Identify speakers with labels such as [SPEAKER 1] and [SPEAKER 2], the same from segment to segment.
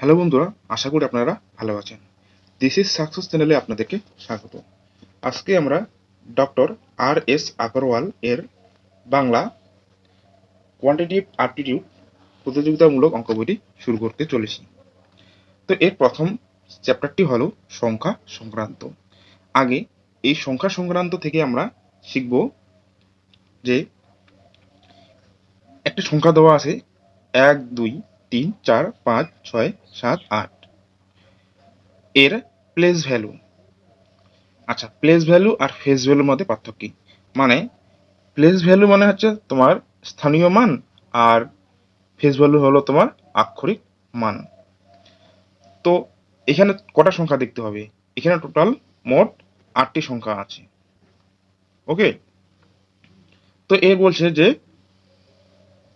[SPEAKER 1] Hello বন্ধুরা, আশা করি আপনারা ভালো আছেন। দিস ইজ সাকসেস চ্যানেলে আপনাদেরকে স্বাগত। আজকে আমরা ডক্টর আর এস আগরওয়াল এর বাংলা কোয়ান্টিটিভ আপটিটিউড প্রতিযোগিতামূলক অঙ্ক বইটি শুরু করতে চলেছি। তো এর প্রথম চ্যাপ্টারটি হলো সংখ্যা সংক্রান্ত। আগে এই সংখ্যা সংক্রান্ত থেকে আমরা শিখব যে একটা সংখ্যা দেওয়া আছে এক, দুই তিন, চার, পাঁচ, ছয়, সাত, আট। এর প্লেস ভ্যালু আচ্ছা প্লেস ভ্যালু আর ফেস ভ্যালুর মধ্যে পার্থক্য মানে প্লেস ভ্যালু মানে হচ্ছে তোমার স্থানীয় মান আর ফেস ভ্যালু হলো তোমার আক্ষরিক মান। তো, এখানে কটা সংখ্যা দেখতে হবে? এখানে টোটাল মোট আটটি সংখ্যা আছে। ওকে? তো এ বলছে যে,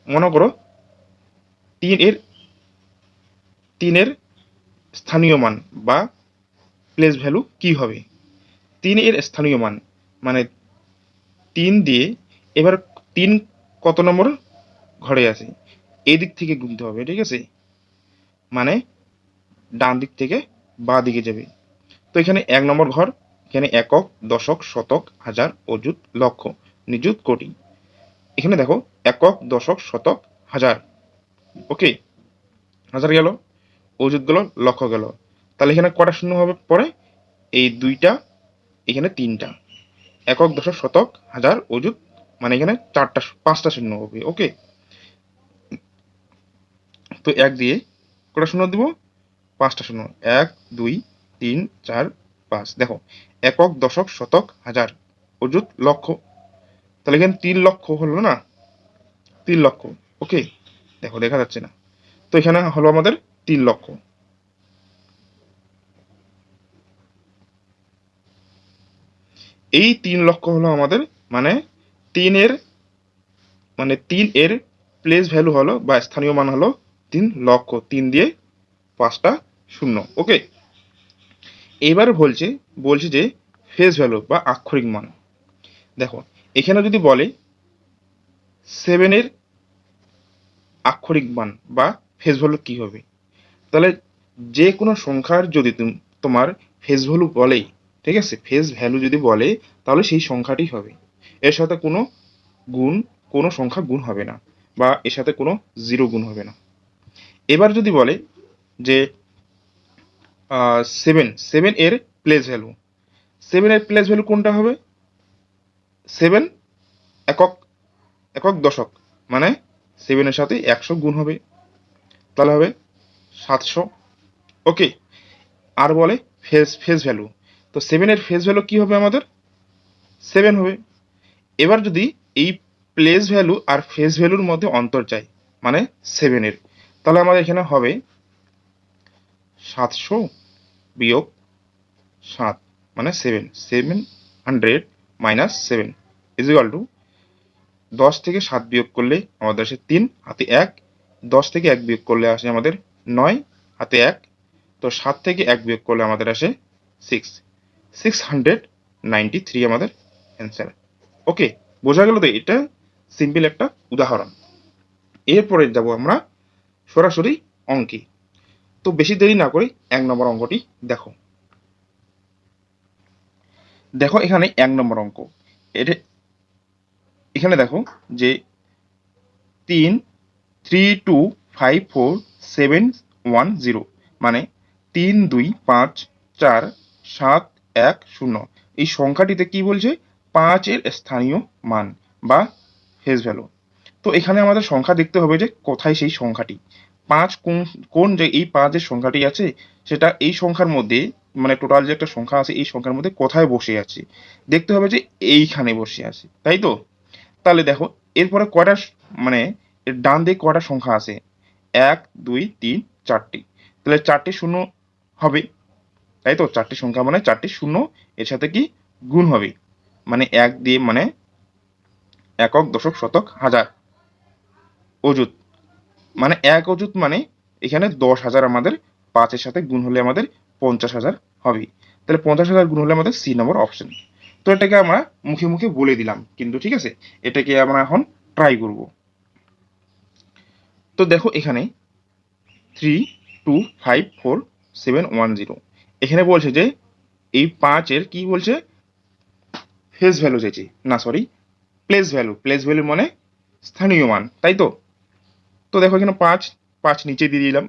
[SPEAKER 1] মনে করো, তিন এর তিনের স্থানীয় মান বা প্লেস ভ্যালু কি হবে? তিন এর স্থানীয় মান মানে তিন দিয়ে এবার তিন কত নম্বর ঘরে আছে? এই দিক থেকে গুনতে হবে, ঠিক আছে? মানে ডান দিক থেকে বা দিকে যাবে। তো এখানে এক নম্বর ঘর, এখানে একক, দশক, শতক, হাজার, অযুত, লক্ষ, নিযুত, কোটি। এখানে দেখো, একক, দশক, শতক, হাজার। ওকে হাজার গেল। অযুত গেল লক্ষ গেল। তাহলে এখানে কটা শূন্য হবে পরে? এই দুইটা, এখানে তিনটা। একক দশক শতক হাজার অযুত মানে এখানে চারটা পাঁচটা শূন্য হবে, ওকে? তো এক দিয়ে কটা শূন্য দিব? পাঁচটা শূন্য। এক, দুই, তিন, চার, পাঁচ। দেখো, একক দশক শতক হাজার অযুত লক্ষ তাহলে এখানে তিন লক্ষ হলো না? তিন লক্ষ ওকে? দেখো, দেখা যাচ্ছে না। তো এখানে হলো আমাদের তিন লক্ষ। এই তিন লক্ষ হলো আমাদের মানে তিনের মানে তিন এর প্লেস ভ্যালু হলো বা স্থানীয় মান হলো তিন লক্ষ তিন দিয়ে পাঁচটা শূন্য ওকে এবার বলছে বলছে যে ফেস ভ্যালু বা আক্ষরিক মান। দেখো, এখানে যদি বলে সেভেনের আক্ষরিক মান বা ফেস ভ্যালু কী হবে? তাহলে যে কোনো সংখ্যার যদি তোমার ফেস ভ্যালু বলে ঠিক আছে? ফেস ভ্যালু যদি বলে, তাহলে সেই সংখ্যাটি হবে। এর সাথে কোনো গুণ, কোনো সংখ্যা গুণ হবে না, বা এর সাথে কোনো জিরো গুণ হবে না। এবার যদি বলে যে সেভেন সেভেন এর প্লেস ভ্যালু সেভেন এর প্লেস ভ্যালু কোনটা হবে? সেভেন একক একক দশক মানে সেভেনের সাথে একশো গুণ হবে। তাহলে হবে সাতশো। ওকে আর বলে ফেস ফেস ভ্যালু তো সেভেনের ফেস ভ্যালু কী হবে আমাদের? সেভেন হবে। এবার যদি এই প্লেস ভ্যালু আর ফেস ভ্যালুর মধ্যে অন্তর চাই মানে সেভেনের তাহলে আমাদের এখানে হবে সাতশো বিয়োগ সাত মানে seven seven hundred minus seven equal to দশ থেকে সাত বিয়োগ করলে আমাদের আসে তিন, হাতে এক, দশ থেকে এক বিয়োগ করলে আসে আমাদের নয়, হাতে এক। তো সাত থেকে এক বিয়োগ করলে আমাদের আসে six six hundred ninety three আমাদের অ্যান্সার ওকে বোঝা গেল তো এটা সিম্পল একটা উদাহরণ। এরপরে যাব আমরা সরাসরি অঙ্কে। তো বেশি দেরি না করে এক নম্বর অঙ্কটি দেখো। দেখো এখানে এক নম্বর অঙ্ক। এটা এখানে দেখো যে তিন three two five four seven one zero মানে তিন দুই পাঁচ চার সাত এক শূন্য। এই সংখ্যাটিতে কি বলছে? পাঁচের স্থানীয় মান বা ফেস ভ্যালু তো এখানে আমাদের সংখ্যা দেখতে হবে যে কোথায় সেই সংখ্যাটি। পাঁচ কোন কোন যে এই পাঁচের সংখ্যাটি আছে, সেটা এই সংখ্যার মধ্যে মানে টোটাল যে একটা সংখ্যা আছে, এই সংখ্যার মধ্যে কোথায় বসে আছে? দেখতে হবে যে এইখানে বসে আছে, তাই তো? তাহলে দেখো, এরপরে কয়টা মানে ডান দিকে কয়টা সংখ্যা আছে? এক, দুই, তিন, চারটি। তাহলে চারটি শূন্য হবে। তাই তো? চারটি সংখ্যা মানে চারটি শূন্য, এর সাথে কি গুণ হবে? মানে এক দিয়ে মানে একক দশক শতক হাজার অযুত। মানে এক অযুত মানে এখানে দশ হাজার আমাদের পাঁচের সাথে গুণ হলে আমাদের পঞ্চাশ হাজার হবে। তাহলে পঞ্চাশ হাজার গুণ হলে আমাদের সি নম্বর অপশন তো এটাকে আমরা মুখে মুখে বলে দিলাম। কিন্তু ঠিক আছে? এটাকে আমরা এখন ট্রাই করব। তো দেখো এখানে three two five four seven one zero এখানে বলছে যে এই পাঁচের কি বলছে? ফেস ভ্যালু চাইছে। না sorry place value place value মানে স্থানীয় মান, তাই তো? তো দেখো এখানে পাঁচ পাঁচ নিচে দিয়ে দিলাম।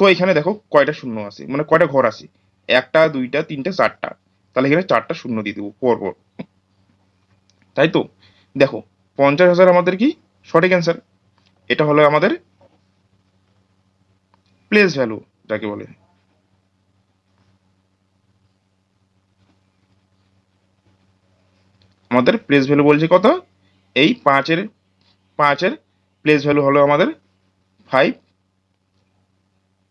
[SPEAKER 1] তো এখানে দেখো কয়টা শূন্য আছে মানে কয়টা ঘর আছে? একটা, দুইটা, তিনটা, চারটা। তাহলে এখানে চারটা শূন্য দিয়ে দেবো পর পর তাই তো? দেখো, পঞ্চাশ হাজার আমাদের কি? সঠিক অ্যান্সার এটা হলো আমাদের প্লেস ভ্যালু যাকে বলে। আমাদের প্লেস ভ্যালু বলছে কত? এই পাঁচের পাঁচের প্লেস ভ্যালু হলো আমাদের ফাইভ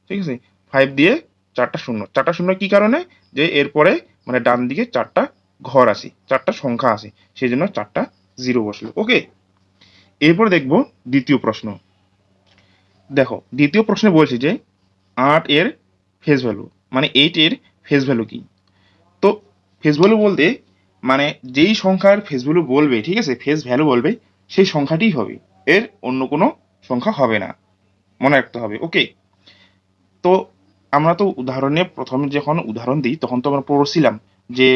[SPEAKER 1] ঠিক আছে? ফাইভ দিয়ে চারটা শূন্য। চারটা শূন্য কি কারণে? যে এরপরে মানে ডান দিকে চারটা ঘর আছে, চারটা সংখ্যা আছে, সেই জন্য চারটা জিরো বসল। ওকে এরপর দেখব দ্বিতীয় প্রশ্ন। দেখো, দ্বিতীয় প্রশ্নে বলছে যে, আট এর ফেস ভ্যালু মানে এইট এর ফেস ভ্যালু কি? তো ফেস ভ্যালু বলতে মানে যেই সংখ্যার ফেস ভ্যালু বলবে, ঠিক আছে ফেস ভ্যালু বলবে, সেই সংখ্যাটিই হবে। এর অন্য কোনো সংখ্যা হবে না। মনে রাখতে হবে ওকে তো আমরা তো উদাহরণে প্রথমে যখন উদাহরণ দিই, তখন তো আমরা পড়ছিলাম যে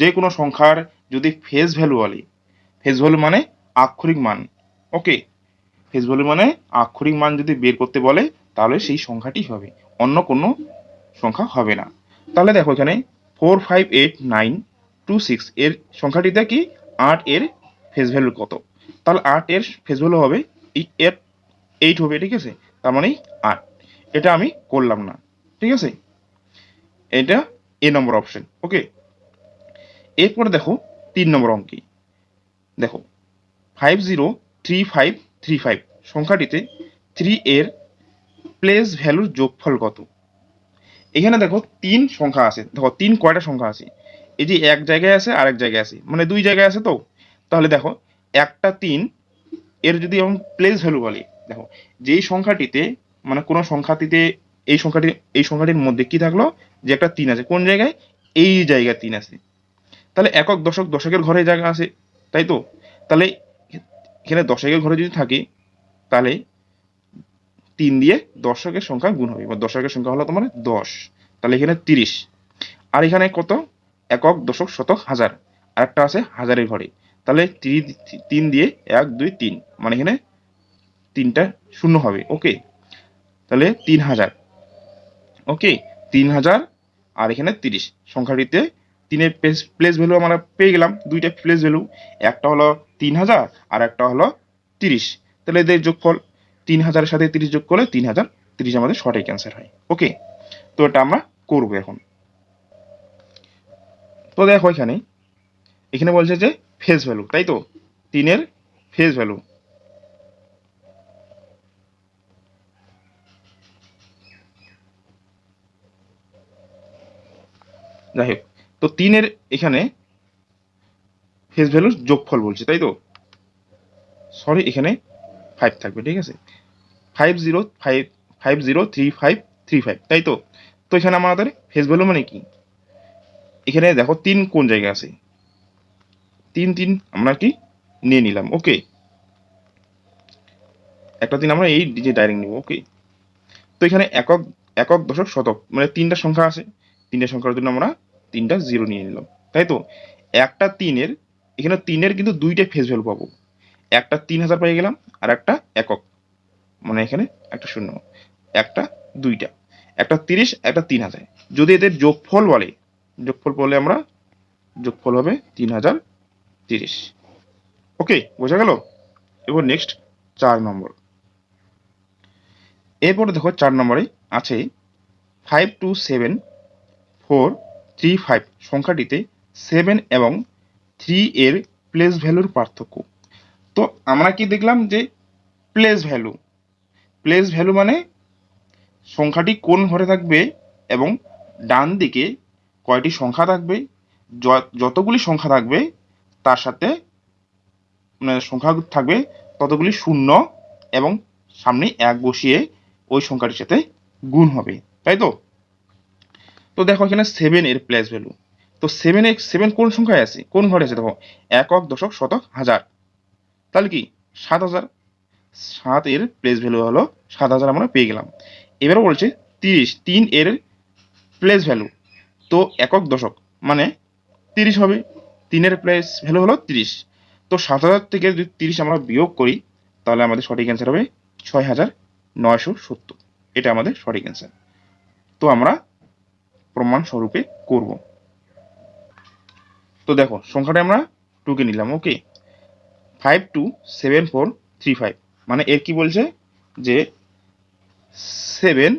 [SPEAKER 1] যে কোনো সংখ্যার যদি ফেস ভ্যালু বলে ফেস ভ্যালু মানে আক্ষরিক মান। ওকে ফেস ভ্যালু মানে আক্ষরিক মান যদি বের করতে বলে, তাহলে সেই সংখ্যাটি হবে। অন্য কোনো সংখ্যা হবে না। তাহলে দেখো এখানে four five eight nine two six এর সংখ্যাটিতে কি? আট এর ফেস ভ্যালু কত? তাহলে আট এর ফেস ভ্যালু হবে এর এইট হবে, ঠিক আছে? তার মানে আট। এটা আমি করলাম না, ঠিক আছে? এটা এ নম্বর অপশন ওকে এরপরে দেখো তিন নম্বর অঙ্কে। দেখো five zero three five three five সংখ্যাটিতে three এর প্লেস ভ্যালুর যোগফল কত? এখানে দেখো তিন সংখ্যা আছে। দেখো তিন কয়টা সংখ্যা আছে? এই যে এক জায়গায় আছে আর এক জায়গায় আছে। মানে দুই জায়গায় আছে তো? তাহলে দেখো একটা তিন এর যদি আমি প্লেস ভ্যালু বলি, দেখো যেই সংখ্যাটিতে মানে কোনো সংখ্যাটিতে এই সংখ্যাটি, এই সংখ্যাটির মধ্যে কি থাকল? যে একটা তিন আছে। কোন জায়গায়? এই জায়গায় তিন আছে। তাহলে একক দশক দশকের ঘরে জায়গা আছে, তাই তো? তাহলে এখানে দশকের ঘরে যদি থাকে, তাহলে তিন দিয়ে দশকের সংখ্যা গুণ হবে। বা দশকের সংখ্যা হলো তোমার দশ, তাহলে এখানে তিরিশ। আর এখানে কত? একক দশক শতক হাজার। আর একটা আছে হাজারের ঘরে। তাহলে তিন দিয়ে এক, দুই, তিন। মানে এখানে তিনটা শূন্য হবে। ওকে? তাহলে তিন হাজার। ওকে? তিন হাজার আর এখানে তিরিশ। সংখ্যাটিতে তিনের প্লেস ভ্যালু আমরা পেয়ে গেলাম, দুইটা প্লেস ভ্যালু একটা হলো তিন হাজার আর একটা হলো তিরিশ। তাহলে এদের যোগফল তিন হাজারের সাথে তিরিশ যোগ করলে তিন হাজার তিরিশ আমাদের সঠিক অ্যান্সার হয়। ওকে তো এটা আমরা করব এখন। তো দেখো এখানে এখানে বলছে যে ফেস ভ্যালু তাই তো? তিনের ফেস ভ্যালু যাই হোক তো তিনের এখানে ফেস ভ্যালুর যোগফল বলছে, তাই তো? সরি এখানে ফাইভ থাকবে, ঠিক আছে? Five zero five five zero three five three five তাই তো? তো এখানে আমাদের ফেস ভ্যালু মানে কি? এখানে দেখো তিন কোন জায়গায় আছে? তিন তিন আমরা কি নিয়ে নিলাম ওকে একটা দিন আমরা এই যে ডাইরেক্ট নিব ওকে তো এখানে একক একক দশক শতক মানে তিনটা সংখ্যা আছে। তিনটা সংখ্যার জন্য আমরা তিনটা জিরো নিয়ে নিলাম। তাই তো? একটা তিনের, এখানে তিনের কিন্তু দুইটা ফেস ভ্যালু পাবো। একটা তিন হাজার পেয়ে গেলাম, আর একটা একক। মানে এখানে একটা শূন্য। একটা, দুইটা। একটা তিরিশ, একটা তিন হাজার। যদি এদের যোগফল বলে যোগফল বলে আমরা, যোগফল হবে তিন হাজার তিরিশ। ওকে, বোঝা গেল? এবার নেক্সট চার নম্বর। এরপরে দেখো, চার নম্বরে আছে five two seven four three five সংখ্যাটিতে seven এবং থ্রি এর প্লেস ভ্যালুর পার্থক্য। তো আমরা কি দেখলাম যে প্লেস ভ্যালু প্লেস ভ্যালু মানে সংখ্যাটি কোন ঘরে থাকবে এবং ডান দিকে কয়টি সংখ্যা থাকবে যতগুলি সংখ্যা থাকবে তার সাথে মানে সংখ্যা থাকবে ততগুলি শূন্য এবং সামনে এক বসিয়ে ওই সংখ্যাটির সাথে গুণ হবে। তাই তো? তো দেখো এখানে সেভেন এর প্লেস ভ্যালু তো সেভেন এক্স সেভেন কোন সংখ্যায় আছে? কোন ঘরে আছে? দেখো, একক, দশক, শতক, হাজার। তাহলে কি? সাত হাজার। সাত এর প্লেস ভ্যালু হলো সাত হাজার আমরা পেয়ে গেলাম। এবারে বলছে তিরিশ। তিন এর প্লেস ভ্যালু তো একক, দশক মানে তিরিশ হবে। তিনের প্লেস ভ্যালু হলো তিরিশ। তো সাত হাজার থেকে যদি তিরিশ আমরা বিয়োগ করি, তাহলে আমাদের সঠিক অ্যান্সার হবে ছয় হাজার নয়শো সত্তর। এটা আমাদের সঠিক অ্যান্সার তো আমরা প্রমাণ স্বরূপে করব। তো দেখো, সংখ্যাটা আমরা টুকে নিলাম okay five two seven four three five মানে এর কি বলছে? যে সেভেন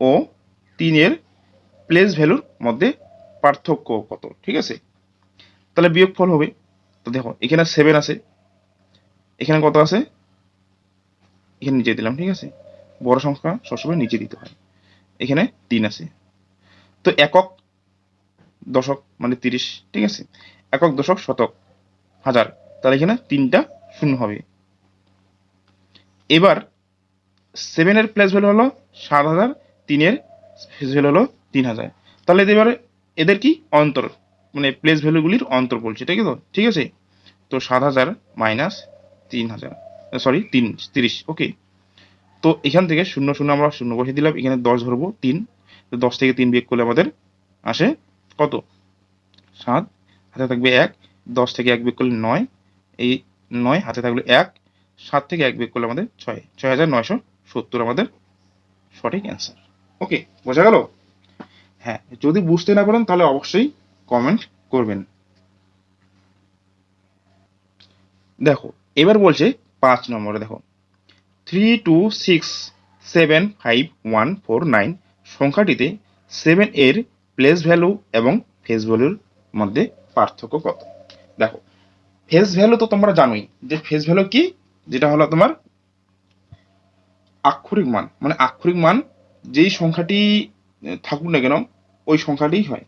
[SPEAKER 1] ও তিনের প্লেস ভ্যালুর মধ্যে পার্থক্য কত, ঠিক আছে? তাহলে বিয়োগফল হবে। তো দেখো, এখানে সেভেন আছে, এখানে কত আছে? এখানে নিচে দিলাম, ঠিক আছে? বড় সংখ্যা সবসময় নিচে দিতে হয়। এখানে তিন আছে। তো একক দশক মানে তিরিশ, ঠিক আছে? একক দশক শতক, হাজার। তাহলে এখানে তিনটা শূন্য হবে। এবার সেভেনের প্লেস ভ্যালু হলো সাত হাজার তিনের ফেস ভ্যালু হলো তিন হাজার। তাহলে এবারে এদের কি? অন্তর মানে প্লেস ভ্যালুগুলির অন্তর বলছে ঠিক আছে ঠিক আছে? তো সাত হাজার মাইনাস তিন হাজার সরি তিন, তিরিশ ওকে তো এখান থেকে শূন্য শূন্য আমরা শূন্য বসে দিলাম, এখানে দশ ধরবো, তিন। তো দশ থেকে তিন বিয়োগ করলে আমাদের আসে কত? সাত, হাতে থাকবে এক, দশ থেকে এক বিয়োগ করলে নয়, এই নয়, হাতে থাকলে এক, সাত থেকে এক বিয়োগ করলে আমাদের ছয় ছয় হাজার নয়শো সত্তর আমাদের সঠিক অ্যান্সার ওকে বোঝা গেল? হ্যাঁ যদি বুঝতে না পারেন তাহলে অবশ্যই কমেন্ট করবেন। দেখো, এবার বলছে পাঁচ নম্বরে দেখো। Three two six seven five one four nine সংখ্যাটিতে seven এর প্লেস ভ্যালু এবং ফেস ভ্যালুর মধ্যে পার্থক্য কত? দেখো ফেস ভ্যালু তো তোমরা জানোই, যে ফেস ভ্যালু কি? যেটা হলো তোমার আক্ষরিক মান। মানে আক্ষরিক মান যেই সংখ্যাটি থাকুক না কেন, ওই সংখ্যাটিই হয়।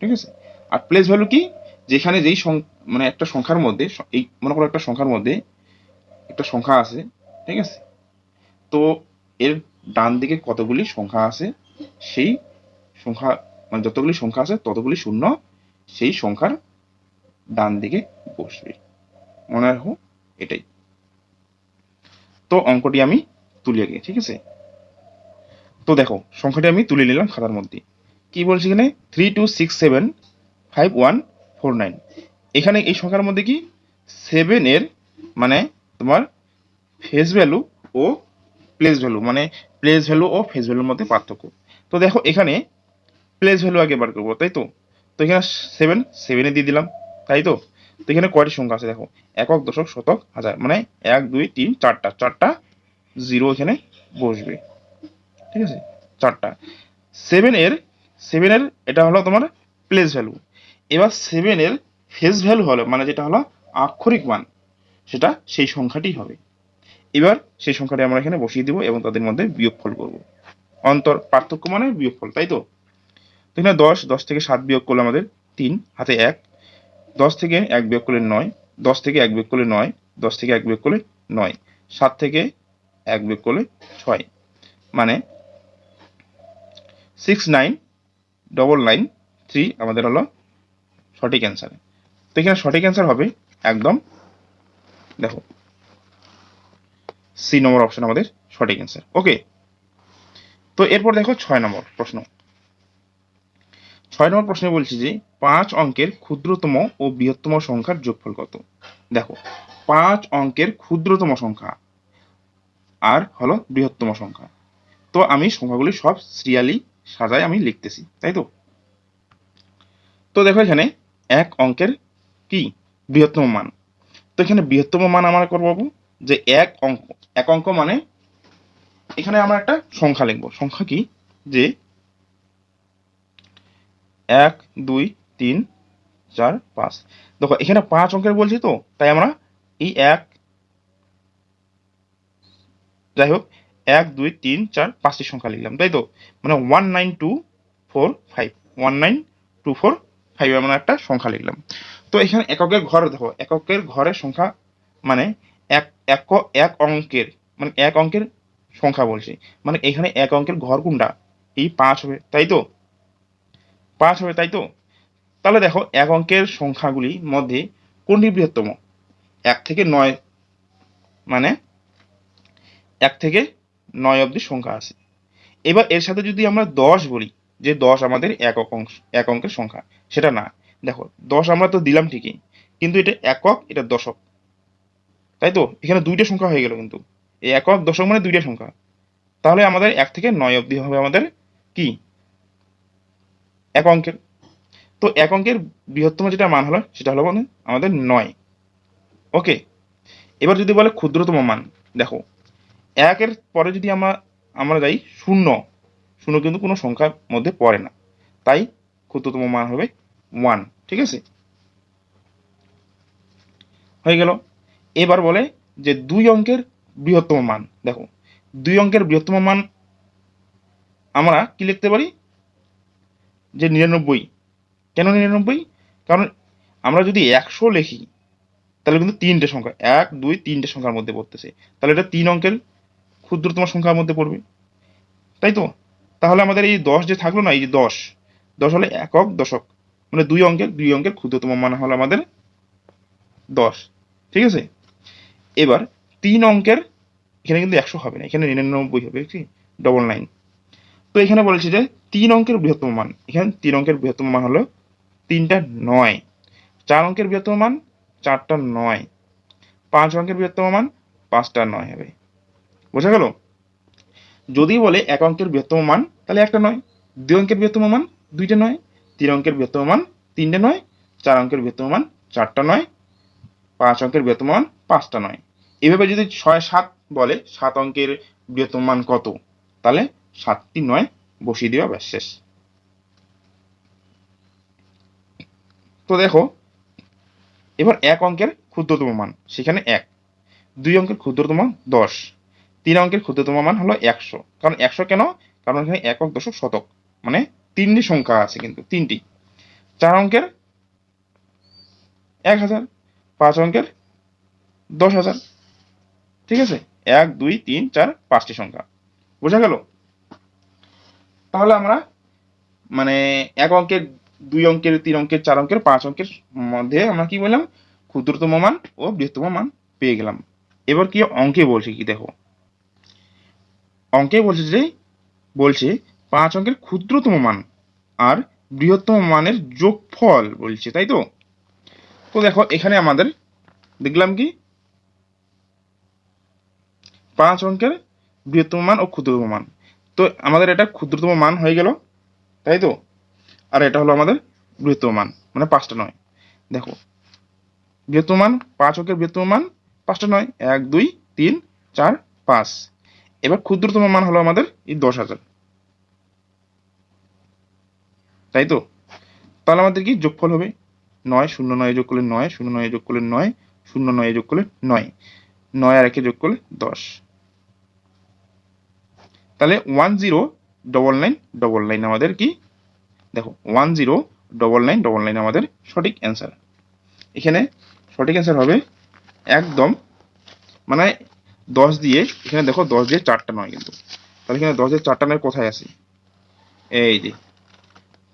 [SPEAKER 1] ঠিক আছে? আর প্লেস ভ্যালু কি? যেখানে যেই মানে একটা সংখ্যার মধ্যে, এই, মনে করো একটা সংখ্যার মধ্যে একটা সংখ্যা আছে, ঠিক আছে? তো এর ডান দিকে কতগুলি সংখ্যা আছে, সেই সংখ্যা মানে যতগুলি সংখ্যা আছে, ততগুলি শূন্য, সেই সংখ্যার ডান দিকে বসবে। মনে রাখো, এটাই। তো অঙ্কটি আমি তুলে আগে ঠিক আছে? তো দেখো, সংখ্যাটি আমি তুলে নিলাম খাতার মধ্যে। কি বলছি এখানে? Three two six seven five one four nine এখানে এই সংখ্যার মধ্যে কি? সেভেনের মানে তোমার ফেস ভ্যালু ও প্লেস ভ্যালু মানে প্লেস ভ্যালু ও ফেস ভ্যালুর মধ্যে পার্থক্য। তো দেখো, এখানে প্লেস ভ্যালু আগে বার করব, তাই তো? তো এখানে সেভেন সেভেনে দিয়ে দিলাম, তাই তো? তো এখানে কয়টি সংখ্যা আছে, দেখো, একক, দশক, শতক, হাজার মানে এক, দুই, তিন, চারটা চারটা জিরো এখানে বসবে। ঠিক আছে? চারটা। সেভেন এর সেভেনের এটা হলো তোমার প্লেস ভ্যালু এবার সেভেনের ফেস ভ্যালু হলো মানে যেটা হলো আক্ষরিক মান, সেটা সেই সংখ্যাটি হবে। এবার সেই সংখ্যাটি আমরা এখানে বসিয়ে দিব এবং তাদের মধ্যে বিয়োগফল করব। অন্তর পার্থক্য মানে বিয়োগফল, তাই তো? এখানে দশ দশ থেকে সাত বিয়োগ করলে আমাদের তিন, হাতে এক। দশ থেকে এক বিয়োগ করলে নয়, দশ থেকে এক বিয়োগ করলে নয়, দশ থেকে এক বিয়োগ করলে নয়, সাত থেকে এক বিয়োগ করলে ছয়। মানে six nine double nine three আমাদের হলো সঠিক অ্যান্সার তো এখানে সঠিক অ্যান্সার হবে একদম, দেখো সি নম্বর অপশন আমাদের সঠিক অ্যান্সার ওকে তো এরপর দেখো ছয় নম্বর প্রশ্ন। ছয় নম্বর প্রশ্নে বলছি যে, পাঁচ অঙ্কের ক্ষুদ্রতম ও বৃহত্তম সংখ্যার যোগফল কত? দেখো, পাঁচ অঙ্কের ক্ষুদ্রতম সংখ্যা আর হলো বৃহত্তম সংখ্যা। তো আমি সংখ্যাগুলি সব সিরিয়ালি সাজায় আমি লিখতেছি, তাই তো? তো দেখো এখানে এক অঙ্কের কি? বৃহত্তম মান। তো এখানে বৃহত্তম মান আমরা করব যে এক অঙ্ক এক অঙ্ক মানে এখানে আমরা একটা সংখ্যা লিখব। সংখ্যা কি? যে এক, দুই, তিন, চার, পাঁচ। দেখো, এখানে পাঁচ অঙ্কের বলছি তো, তাই আমরা এই এক, যাই হোক, এক, দুই, তিন, চার, পাঁচটি সংখ্যা লিখলাম, তাই তো? মানে one nine two four five one nine two four five আমরা একটা সংখ্যা লিখলাম। তো এখানে এককের ঘর দেখো, এককের ঘরের সংখ্যা মানে এক এক অঙ্কের মানে এক অঙ্কের সংখ্যা বলছি। মানে এখানে এক অঙ্কের ঘর কোনটা? এই পাঁচ হবে, তাই তো? পাঁচ হবে, তাই তো? তাহলে দেখো, এক অঙ্কের সংখ্যাগুলির মধ্যে কোনটি বৃহত্তম? এক থেকে নয় মানে এক থেকে নয় অবধি সংখ্যা আছে। এবার এর সাথে যদি আমরা দশ বলি, যে দশ আমাদের একক অংশ, এক অঙ্কের সংখ্যা, সেটা না। দেখো, দশ আমরা তো দিলাম ঠিকই, কিন্তু এটা একক, এটা দশক। তাই তো এখানে দুইটা সংখ্যা হয়ে গেল কিন্তু। এই একক দশক মানে দুইটা সংখ্যা। তাহলে আমাদের এক থেকে নয় অবধি হবে আমাদের কি? এক অঙ্কের। তো এক অঙ্কের বৃহত্তম যেটা মান হলো, সেটা হলো মানে আমাদের নয়। ওকে? এবার যদি বলে ক্ষুদ্রতম মান, দেখো। একের পরে যদি আমরা আমরা যাই শূন্য শূন্য কিন্তু কোনো সংখ্যার মধ্যে পড়ে না। তাই ক্ষুদ্রতম মান হবে ওয়ান ঠিক আছে? হয়ে গেল। এবার বলে যে দুই অঙ্কের বৃহত্তম মান, দেখো, দুই অঙ্কের বৃহত্তম মান আমরা কি লিখতে পারি? যে নিরানব্বই। কেন নিরানব্বই? কারণ আমরা যদি একশো লিখি, তাহলে কিন্তু তিনটে সংখ্যা, এক, দুই, তিনটে সংখ্যার মধ্যে পড়তেছে। তাহলে এটা তিন অঙ্কের ক্ষুদ্রতম সংখ্যার মধ্যে পড়বে। তাই তো? তাহলে আমাদের এই দশ যে থাকল না, এই যে দশ দশ হলে একক দশক। মানে দুই অঙ্কের দুই অঙ্কের ক্ষুদ্রতম মান হলো আমাদের দশ। ঠিক আছে? এবার তিন অঙ্কের, এখানে কিন্তু একশো হবে না, এখানে নিরানব্বই হবে কি ডবল নাইন তো এখানে বলেছে যে তিন অঙ্কের বৃহত্তম মান, এখানে তিন অঙ্কের বৃহত্তম মান হলো তিনটা নয়। চার অঙ্কের বৃহত্তম মান, চারটা নয়। পাঁচ অঙ্কের বৃহত্তম মান, পাঁচটা নয় হবে। বোঝা গেল? যদি বলে এক অঙ্কের বৃহত্তম মান, তাহলে একটা নয়। দুই অঙ্কের বৃহত্তম মান, দুইটা নয়। তিন অঙ্কের বৃহত্তম মান, তিনটে নয়। চার অঙ্কের বৃহত্তম মান, চারটা নয়। পাঁচ অঙ্কের বৃহত্তম মান, পাঁচটা নয়। এভাবে যদি ছয় সাত বলে, সাত অঙ্কের বৃহত্তম মান কত? তাহলে সাতটি নয়, বসিয়ে দেওয়া ব্যাস, শেষ। তো দেখো, এবার এক অঙ্কের ক্ষুদ্রতম মান, সেখানে এক। দুই অঙ্কের ক্ষুদ্রতম দশ। তিন অঙ্কের ক্ষুদ্রতম মান হলো একশো। কারণ একশো কেন? কারণ এখানে একক দশক শতক মানে তিনটি সংখ্যা আছে কিন্তু, তিনটি। চার অঙ্কের এক হাজার, পাঁচ অঙ্কের দশ হাজার ঠিক আছে? এক, দুই, তিন, চার, পাঁচটি সংখ্যা। বোঝা গেল? তাহলে আমরা মানে এক অঙ্কের, দুই অঙ্কের, তিন অঙ্কের, চার অঙ্কের, পাঁচ অঙ্কের মধ্যে আমরা কি বললাম? ক্ষুদ্রতম মান ও বৃহত্তম মান পেয়ে গেলাম। এবার কি অঙ্কে বলছে কি দেখো? অঙ্কে বলছে যে, বলছে পাঁচ অঙ্কের ক্ষুদ্রতম মান আর বৃহত্তম মানের যোগফল বলছে, তাই তো? তো দেখো, এখানে আমাদের দেখলাম কি? পাঁচ অঙ্কের বৃহত্তম মান ও ক্ষুদ্রতম মান। তো আমাদের এটা ক্ষুদ্রতম মান হয়ে গেল, তাই তো? আর এটা হলো আমাদের বৃহত্তম মান মানে পাঁচটা নয়। দেখো, বৃহত্তম মান, পাঁচ অঙ্কের বৃহত্তম মান, পাঁচটা নয়, এক, দুই, তিন, চার, পাঁচ। এবার ক্ষুদ্রতম মান হলো আমাদের এই দশ হাজার। তাই তো? তাহলে আমাদের কি যোগফল হবে? নয়, শূন্য নয় যোগ করলে নয়, শূন্য নয় যোগ করলে নয়, শূন্য নয় যোগ করলে নয়। নয় আর একে যোগ করলে দশ। তাহলে one zero double nine double nine আমাদের কি? দেখো one zero double nine double nine আমাদের সঠিক অ্যান্সার এখানে সঠিক অ্যান্সার হবে একদম মানে দশ দিয়ে, এখানে দেখো দশ দিয়ে চারটা নয় কিন্তু। তাহলে এখানে দশ দিয়ে চারটা নয় কোথায় আছে? এই যে,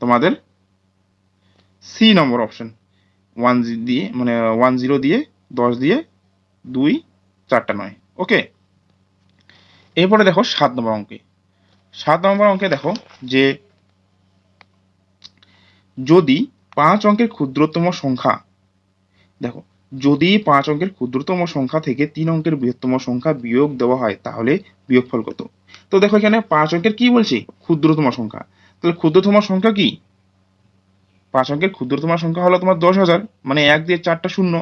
[SPEAKER 1] তোমাদের সি নম্বর অপশন ওয়ান দিয়ে মানে ওয়ান জিরো দিয়ে দশ দিয়ে দুই, চারটা নয়। ওকে এরপরে দেখো সাত নম্বর অঙ্কে। সাত নম্বর অঙ্কে দেখো যে যদি পাঁচ অঙ্কের ক্ষুদ্রতম সংখ্যা, দেখো, যদি পাঁচ অঙ্কের ক্ষুদ্রতম সংখ্যা থেকে তিন অঙ্কের বৃহত্তম সংখ্যা বিয়োগ দেওয়া হয়, তাহলে বিয়োগফল কত? তো দেখো এখানে পাঁচ অঙ্কের কি বলছি? ক্ষুদ্রতম সংখ্যা। তাহলে ক্ষুদ্রতম সংখ্যা কি? পাঁচ অঙ্কের ক্ষুদ্রতম সংখ্যা হলো তোমার দশ হাজার মানে এক দিয়ে চারটা শূন্য,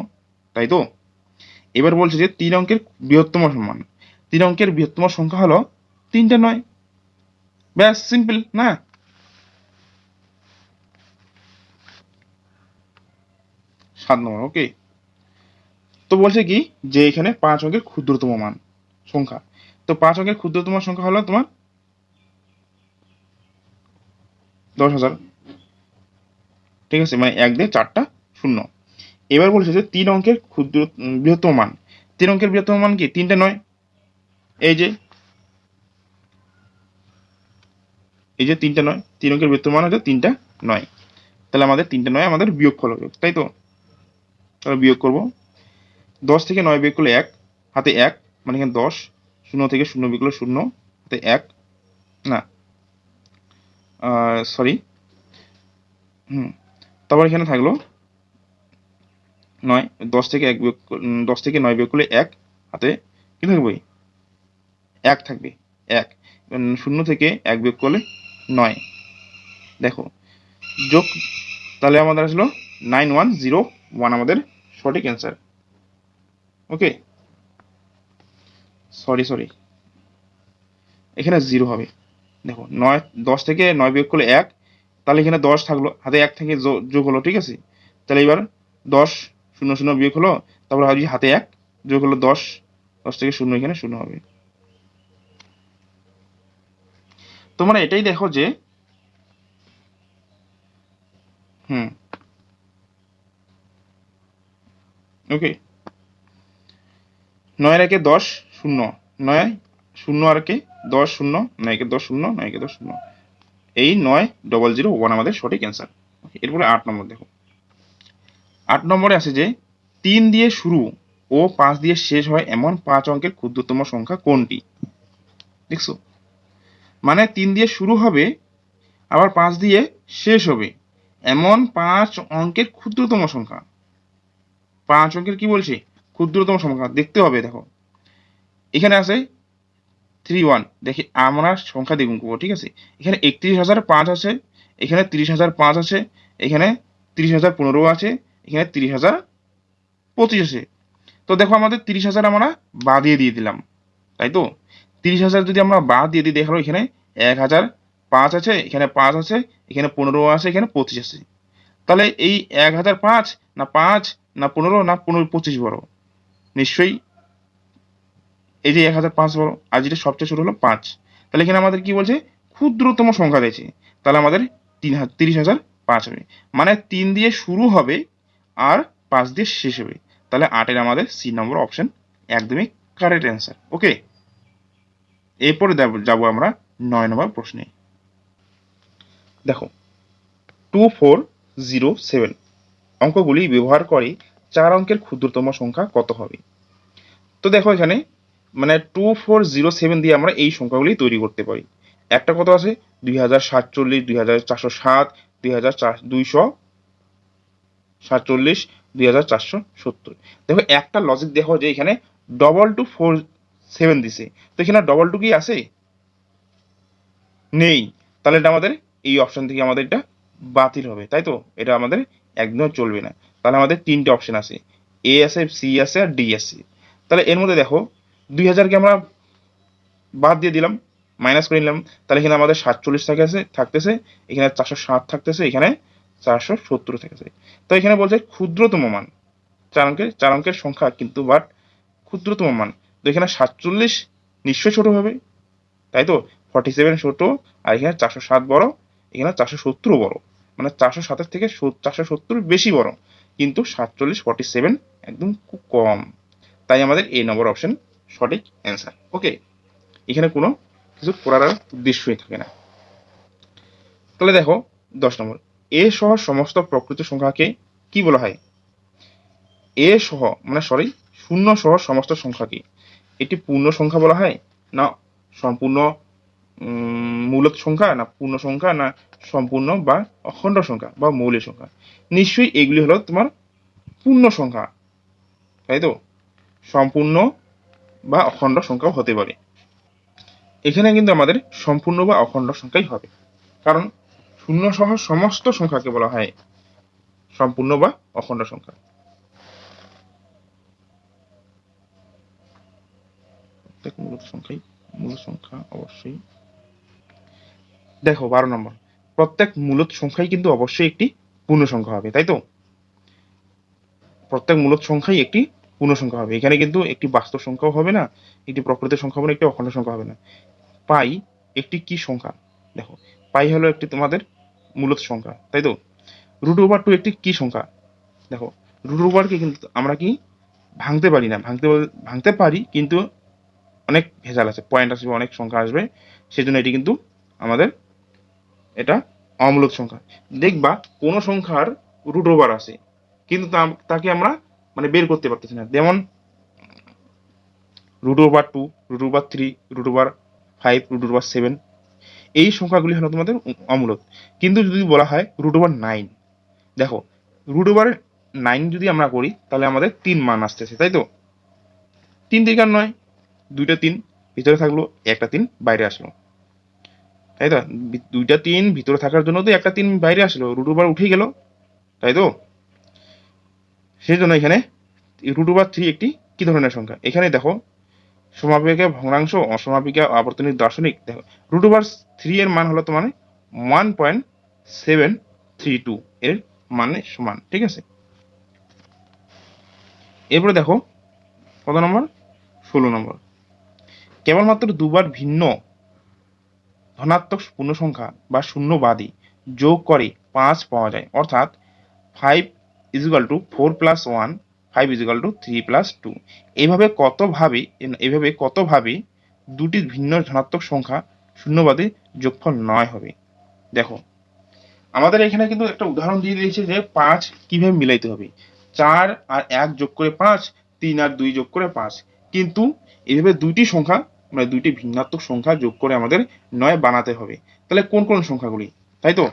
[SPEAKER 1] তাই তো? এবার বলছে যে তিন অঙ্কের বৃহত্তম সমান। তিন অঙ্কের বৃহত্তম সংখ্যা হলো তিনটে নয়। ব্যাস সিম্পল না? সাত নম্বর ওকে তো বলছে কি যে এখানে পাঁচ অঙ্কের ক্ষুদ্রতম মান সংখ্যা। তো পাঁচ অঙ্কের ক্ষুদ্রতম সংখ্যা হলো তোমার দশ হাজার। ঠিক আছে? মানে এক দিয়ে চারটা শূন্য। এবার বলছে যে তিন অঙ্কের ক্ষুদ্র বৃহত্তম মান। তিন অঙ্কের বৃহত্তম মান কি? তিনটে নয়। এই যে এই যে তিনটা নয়, তিন অঙ্কের বৃহত্তম মান হচ্ছে তিনটা নয়। তাহলে আমাদের তিনটা নয়, আমাদের বিয়োগফল হবে তাই তো? তাহলে বিয়োগ করব। দশ থেকে নয় বিয়োগ করলে এক, হাতে এক মানে এখানে দশ, শূন্য থেকে শূন্য বিয়োগ করলে শূন্য, হাতে এক, না সরি হুম, তারপর এখানে থাকল নয়, দশ থেকে এক বিয়োগ দশ থেকে নয় বিয়োগ করলে এক, হাতে কি থাকবে? এক থাকবে, এক। শূন্য থেকে এক বিয়োগ করলে নয়। দেখো, যোগ তাহলে আমাদের আসলো নাইন ওয়ান জিরো ওয়ান আমাদের সঠিক অ্যান্সার ওকে সরি সরি এখানে জিরো হবে। দেখো, নয়, দশ থেকে নয় বিয়োগ করলে এক, তাহলে এখানে দশ থাকল, হাতে এক থেকে যোগ হলো, ঠিক আছে? তাহলে এবার দশ শূন্য শূন্য বিয়োগ হলো, তারপর হাতে এক, যোগ হলো দশ দশ থেকে শূন্য এখানে শূন্য হবে। তোমরা এটাই দেখো যে, হুম ওকে নয়ের একে দশ শূন্য, নয় শূন্য আর কে দশ শূন্য, নয় একে দশ শূন্য, নয় একে দশ শূন্য, এই নয় ডবল জিরো ওয়ান আমাদের সঠিক অ্যান্সার এরপরে আট নম্বর দেখো, আট নম্বরে আছে যে, তিন দিয়ে শুরু ও পাঁচ দিয়ে শেষ হয় এমন পাঁচ অঙ্কের ক্ষুদ্রতম সংখ্যা কোনটি? দেখছ? মানে তিন দিয়ে শুরু হবে, আবার পাঁচ দিয়ে শেষ হবে। এমন পাঁচ অঙ্কের ক্ষুদ্রতম সংখ্যা। পাঁচ অঙ্কের কি বলছি? ক্ষুদ্রতম সংখ্যা। দেখতে হবে, দেখো। এখানে আছে থ্রি ওয়ান দেখি আমরা সংখ্যা দ্বিগুণ করব, ঠিক আছে? এখানে একত্রিশ হাজার পাঁচ আছে, এখানে তিরিশ হাজার পাঁচ আছে, এখানে তিরিশ হাজার পনেরো আছে, এখানে তিরিশ হাজার পঁচিশ আছে। তো দেখো আমাদের তিরিশ হাজার আমরা বাদিয়ে দিয়ে দিলাম, তাই তো? তিরিশ হাজার যদি আমরা বাদ দিয়ে দিই দেখাল এখানে এক হাজার, পাঁচ আছে, এখানে পাঁচ আছে, এখানে পনেরো আছে, এখানে পঁচিশ আছে। তাহলে এই এক হাজার পাঁচ না পাঁচ না পনেরো না পনেরো, পঁচিশ বড়। নিশ্চয়ই এই যে এক হাজার পাঁচ বড়, আর যেটা সবচেয়ে ছোট হলো পাঁচ। তাহলে এখানে আমাদের কি বলছে? ক্ষুদ্রতম সংখ্যা দিয়েছে তাহলে আমাদের তিন হাজার তিরিশ হাজার পাঁচ হবে। মানে তিন দিয়ে শুরু হবে আর পাঁচ দিয়ে শেষ হবে। তাহলে আটের আমাদের সি নম্বর অপশন একদমই কারেক্ট অ্যান্সার ওকে এরপরে যাব- আমরা নয় নম্বর প্রশ্নে। দেখো টু ফোর জিরো সেভেন অঙ্কগুলি ব্যবহার করে চার অঙ্কের ক্ষুদ্রতম সংখ্যা কত হবে? তো দেখো এখানে মানে টু ফোর জিরো সেভেন দিয়ে আমরা এই সংখ্যাগুলি তৈরি করতে পারি। একটা কত আছে? দুই হাজার সাতচল্লিশ, দুই হাজার চারশো সাত, দুই হাজার চার, দুইশো সাতচল্লিশ, দুই হাজার চারশো সত্তর। দেখো একটা লজিক দেখো যে এখানে ডবল টু ফোর সেভেন দিছে। তো এখানে ডবল টু কি আছে? নেই। তাহলে এটা আমাদের এই অপশন থেকে আমাদের এটা বাতিল হবে, তাই তো? এটা আমাদের একদম চলবে না। তাহলে আমাদের তিনটে অপশন আছে। এ আছে সি আছে, আর ডি আছে। তাহলে এর মধ্যে দেখো, দুই হাজারকে আমরা বাদ দিয়ে দিলাম মাইনাস করে নিলাম। তাহলে এখানে আমাদের সাতচল্লিশ থাকে আছে, থাকতেছে। এখানে চারশো সাত থাকতেছে, এখানে চারশো সত্তর থাকতেছে। তো এখানে বলছে ক্ষুদ্রতম মান। চার অঙ্কের চার অঙ্কের সংখ্যা কিন্তু বাট ক্ষুদ্রতম মান। তো এখানে সাতচল্লিশ নিশ্চয়ই ছোট হবে। তাই তো? ফর্টি সেভেন ছোট, আর এখানে চারশো সাত বড়, এখানে চারশো সত্তরও বড়। মানে চারশো সাতের থেকে চারশো সত্তর বেশি বড়। কিন্তু সাতচল্লিশ ফর্টি সেভেন একদম খুব কম। তাই আমাদের এই নম্বর অপশন সঠিক অ্যান্সার ওকে এখানে কোনো কিছু করার আর উদ্দেশ্যই থাকে না। তাহলে দেখো, দশ নম্বর। এ সহ সমস্ত প্রকৃত সংখ্যাকে কি বলা হয়? এ সহ মানে সরি শূন্য সহ সমস্ত সংখ্যাকে। এটি পূর্ণ সংখ্যা বলা হয়? না, সম্পূর্ণ মূলত সংখ্যা, না পূর্ণ সংখ্যা, না সম্পূর্ণ বা অখণ্ড সংখ্যা বা মৌলিক সংখ্যা। নিশ্চয়ই এগুলি হলো তোমার পূর্ণ সংখ্যা, তাই তো? সম্পূর্ণ বা অখণ্ড সংখ্যাও হতে পারে। এখানে কিন্তু আমাদের সম্পূর্ণ বা অখণ্ড সংখ্যাই হবে। কারণ শূন্য সহ সমস্ত সংখ্যাকে বলা হয় সম্পূর্ণ বা অখণ্ড সংখ্যা। প্রত্যেক মূলত সংখ্যাই, মূল সংখ্যা অবশ্যই। দেখো, বারো নম্বর। প্রত্যেক মূলত সংখ্যাই কিন্তু অবশ্যই একটি পূর্ণ সংখ্যা হবে, তাই তো? প্রত্যেক মূলত সংখ্যাই একটি পূর্ণ সংখ্যা হবে। এখানে কিন্তু একটি বাস্তব সংখ্যাও হবে না, একটি প্রকৃত সংখ্যা হবে না, একটি অখণ্ড সংখ্যা হবে না। পাই একটি কি সংখ্যা? দেখো, পাই হলো একটি তোমাদের মূলত সংখ্যা, তাই তো? রুট ওভার টু একটি কি সংখ্যা? দেখো, রুট ওভারকে কিন্তু আমরা কি ভাঙতে পারি না, ভাঙতে ভাঙতে পারি, কিন্তু অনেক ভেজাল আছে পয়েন্ট আসবে, অনেক সংখ্যা আসবে, সেজন্য এটি কিন্তু আমাদের এটা অমূলক সংখ্যা। দেখবা কোন সংখ্যার রুট ওভার আছে, কিন্তু তাকে আমরা মানে বের করতে পারতেছি না। যেমন root over two root over three root over five root over seven এই সংখ্যাগুলি হলো তোমাদের অমূলক। কিন্তু যদি বলা হয় রুট ওভার নাইন দেখো রুট ওভার নাইন যদি আমরা করি, তাহলে আমাদের তিন মান আসতেছে, তাই তো? তিন আর নয় দুইটা তিন, ভিতরে থাকল, একটা তিন, বাইরে আসলো। তাই তো? দুইটা তিন, ভিতরে থাকার জন্য তো একটা তিন, বাইরে আসলো। রুট ওভার উঠে গেল। তাই তো? সেই জন্য এখানে রুট ওভার থ্রি একটি কি ধরনের সংখ্যা? এখানে দেখো, সমাপিকা, ভগ্নাংশ, অসমাপিকা আবর্তনিক দার্শনিক। দেখো রুট ওভার থ্রি এর মান হলো তোমার one point seven three two এর মানে সমান, ঠিক আছে? এরপরে দেখো, কত নম্বর? ষোলো নম্বর। কেবলমাত্র দুবার ভিন্ন ধনাত্মক পূর্ণ সংখ্যা বা শূন্যবাদী যোগ করে পাঁচ পাওয়া যায়। অর্থাৎ five equal to four plus one five equal to three plus two এইভাবে কতভাবে এইভাবে কতভাবে দুটি ভিন্ন ধনাত্মক সংখ্যা শূন্যবাদী যোগফল নয় হবে। দেখো, আমাদের এখানে কিন্তু একটা উদাহরণ দিয়ে দিয়েছে যে পাঁচ কীভাবে মিলাইতে হবে। চার আর এক যোগ করে পাঁচ, তিন আর দুই যোগ করে পাঁচ। কিন্তু এইভাবে দুইটি সংখ্যা মানে দুইটি ভিন্নাত্মক সংখ্যা যোগ করে আমাদের নয় বানাতে হবে। তাহলে কোন কোন সংখ্যাগুলি? তাই তো?